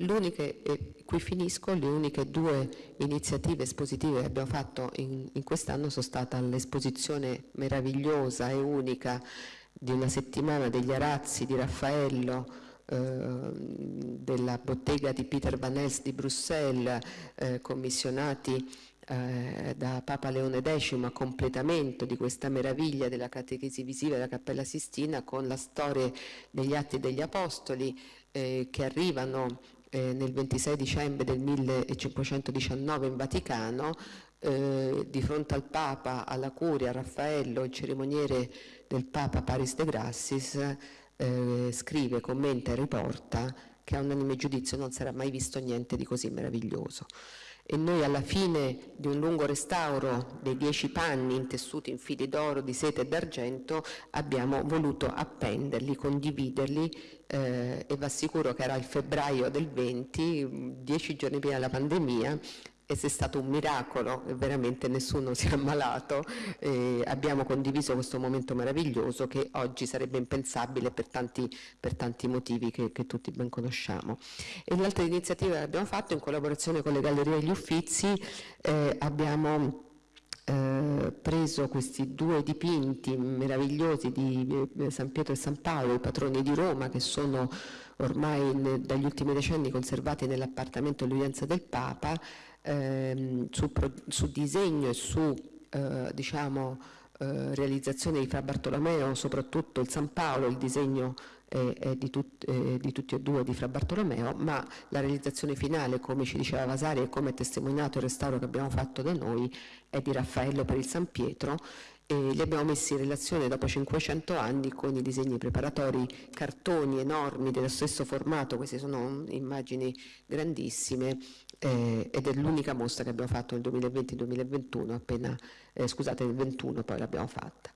L'uniche, e qui finisco, le uniche due iniziative espositive che abbiamo fatto in, in quest'anno sono stata l'esposizione meravigliosa e unica di una settimana degli arazzi di Raffaello eh, della bottega di Peter Van Els di Bruxelles, eh, commissionati eh, da Papa Leone X a completamento di questa meraviglia della catechesi visiva della Cappella Sistina con la storia degli Atti degli Apostoli eh, che arrivano eh, nel 26 dicembre del 1519 in Vaticano, eh, di fronte al Papa, alla Curia, a Raffaello, il cerimoniere del Papa Paris de Grassis, eh, scrive, commenta e riporta che a un anime giudizio non sarà mai visto niente di così meraviglioso e noi alla fine di un lungo restauro dei dieci panni intessuti in fili d'oro, di sete e d'argento abbiamo voluto appenderli, condividerli eh, e vi assicuro che era il febbraio del 20, dieci giorni prima della pandemia e se è stato un miracolo, veramente nessuno si è ammalato, eh, abbiamo condiviso questo momento meraviglioso che oggi sarebbe impensabile per tanti, per tanti motivi che, che, tutti ben conosciamo. E l'altra iniziativa che abbiamo fatto in collaborazione con le Gallerie e gli Uffizi eh, abbiamo eh, preso questi due dipinti meravigliosi di eh, San Pietro e San Paolo, i patroni di Roma, che sono ormai dagli ultimi decenni conservati nell'appartamento dell'udienza del Papa, ehm, su, su, disegno e su eh, diciamo, eh, realizzazione di Fra Bartolomeo, soprattutto il San Paolo, il disegno è di, tut, di, tutti e due di Fra Bartolomeo, ma la realizzazione finale, come ci diceva Vasari e come è testimoniato il restauro che abbiamo fatto da noi, è di Raffaello per il San Pietro e li abbiamo messi in relazione dopo 500 anni con i disegni preparatori, cartoni enormi dello stesso formato, queste sono immagini grandissime eh, ed è l'unica mostra che abbiamo fatto nel 2020-2021, appena, eh, scusate nel 2021 poi l'abbiamo fatta.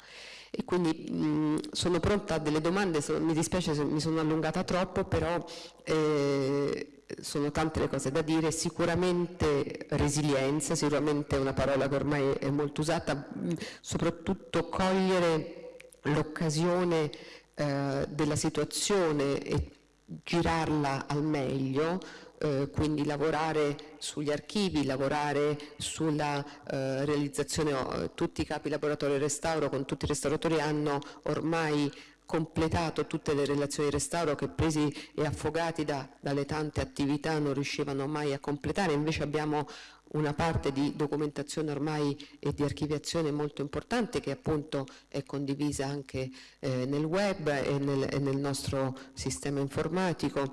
E quindi mh, sono pronta a delle domande, so, mi dispiace se mi sono allungata troppo, però eh, sono tante le cose da dire, sicuramente resilienza, sicuramente è una parola che ormai è molto usata, mh, soprattutto cogliere l'occasione eh, della situazione e girarla al meglio, eh, quindi lavorare sugli archivi, lavorare sulla eh, realizzazione, tutti i capi laboratorio restauro con tutti i restauratori hanno ormai completato tutte le relazioni di restauro che presi e affogati da, dalle tante attività non riuscivano mai a completare, invece abbiamo una parte di documentazione ormai e di archiviazione molto importante che appunto è condivisa anche eh, nel web e nel, e nel, nostro sistema informatico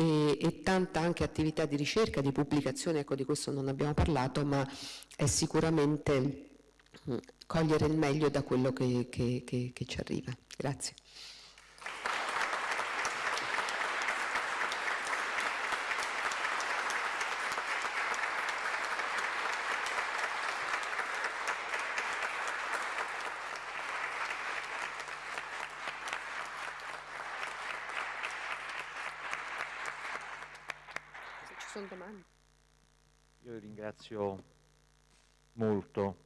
e, e, tanta anche attività di ricerca, di pubblicazione, ecco di questo non abbiamo parlato, ma è sicuramente mm, cogliere il meglio da quello che, che, che, che ci arriva. Grazie. sono domande? Io ringrazio molto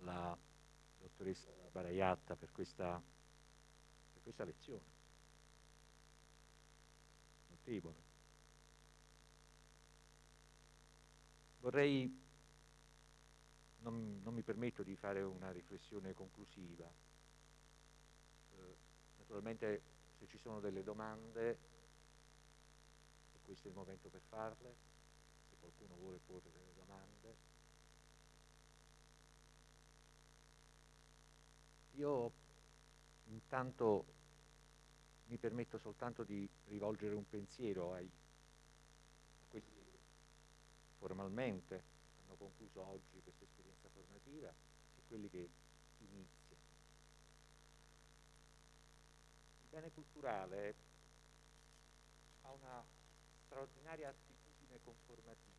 la dottoressa Baraiatta per questa, per questa lezione. Notevole. Vorrei, non, non, mi permetto di fare una riflessione conclusiva, eh, naturalmente se ci sono delle domande, questo è il momento per farle, qualcuno vuole porre delle domande. Io intanto mi permetto soltanto di rivolgere un pensiero ai, quelli che formalmente hanno concluso oggi questa esperienza formativa e quelli che iniziano. Il bene culturale ha una straordinaria attitudine conformativa,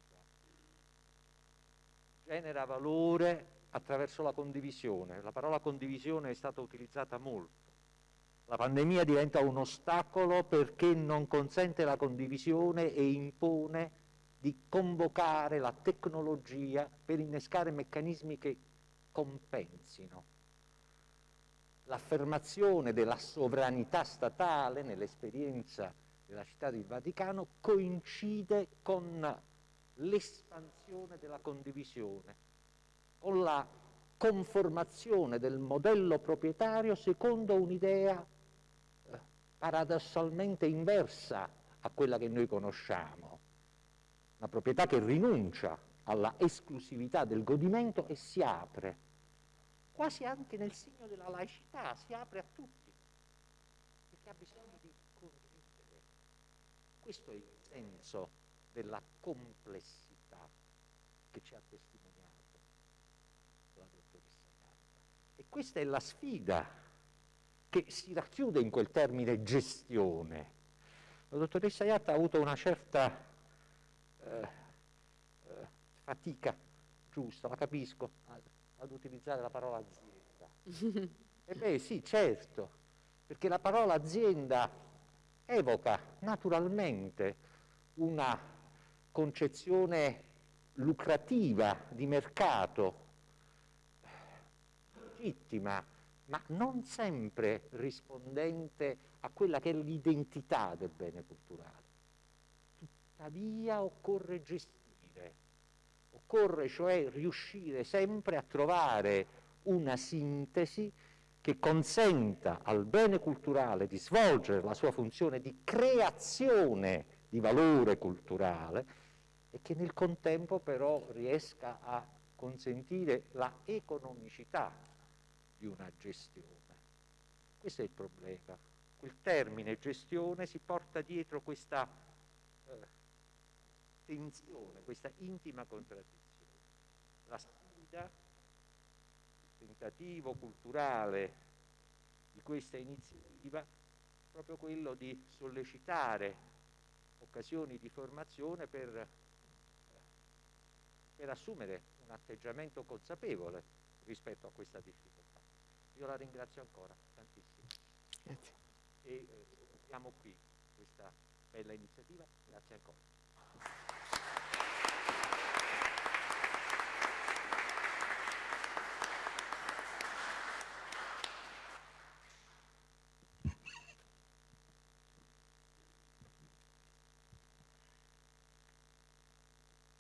genera valore attraverso la condivisione. La parola condivisione è stata utilizzata molto. La pandemia diventa un ostacolo perché non consente la condivisione e impone di convocare la tecnologia per innescare meccanismi che compensino. L'affermazione della sovranità statale nell'esperienza della città del Vaticano coincide con l'espansione della condivisione, con la conformazione del modello proprietario secondo un'idea eh, paradossalmente inversa a quella che noi conosciamo, una proprietà che rinuncia alla esclusività del godimento e si apre, quasi anche nel segno della laicità, si apre a tutti, perché ha bisogno di condividere. Questo è il senso della complessità che ci ha testimoniato la dottoressa Gatta. E questa è la sfida che si racchiude in quel termine gestione. La dottoressa Iatta ha avuto una certa eh, eh, fatica giusta, la capisco, ad, ad utilizzare la parola azienda. e beh sì, certo, perché la parola azienda evoca naturalmente una concezione lucrativa di mercato, legittima, ma non sempre rispondente a quella che è l'identità del bene culturale. Tuttavia occorre gestire, occorre cioè riuscire sempre a trovare una sintesi che consenta al bene culturale di svolgere la sua funzione di creazione di valore culturale e che nel contempo però riesca a consentire la economicità di una gestione. Questo è il problema. Quel termine gestione si porta dietro questa eh, tensione, questa intima contraddizione. La sfida, il tentativo culturale di questa iniziativa è proprio quello di sollecitare occasioni di formazione per per assumere un atteggiamento consapevole rispetto a questa difficoltà. Io la ringrazio ancora tantissimo. Grazie. E eh, qui questa bella iniziativa. Grazie ancora.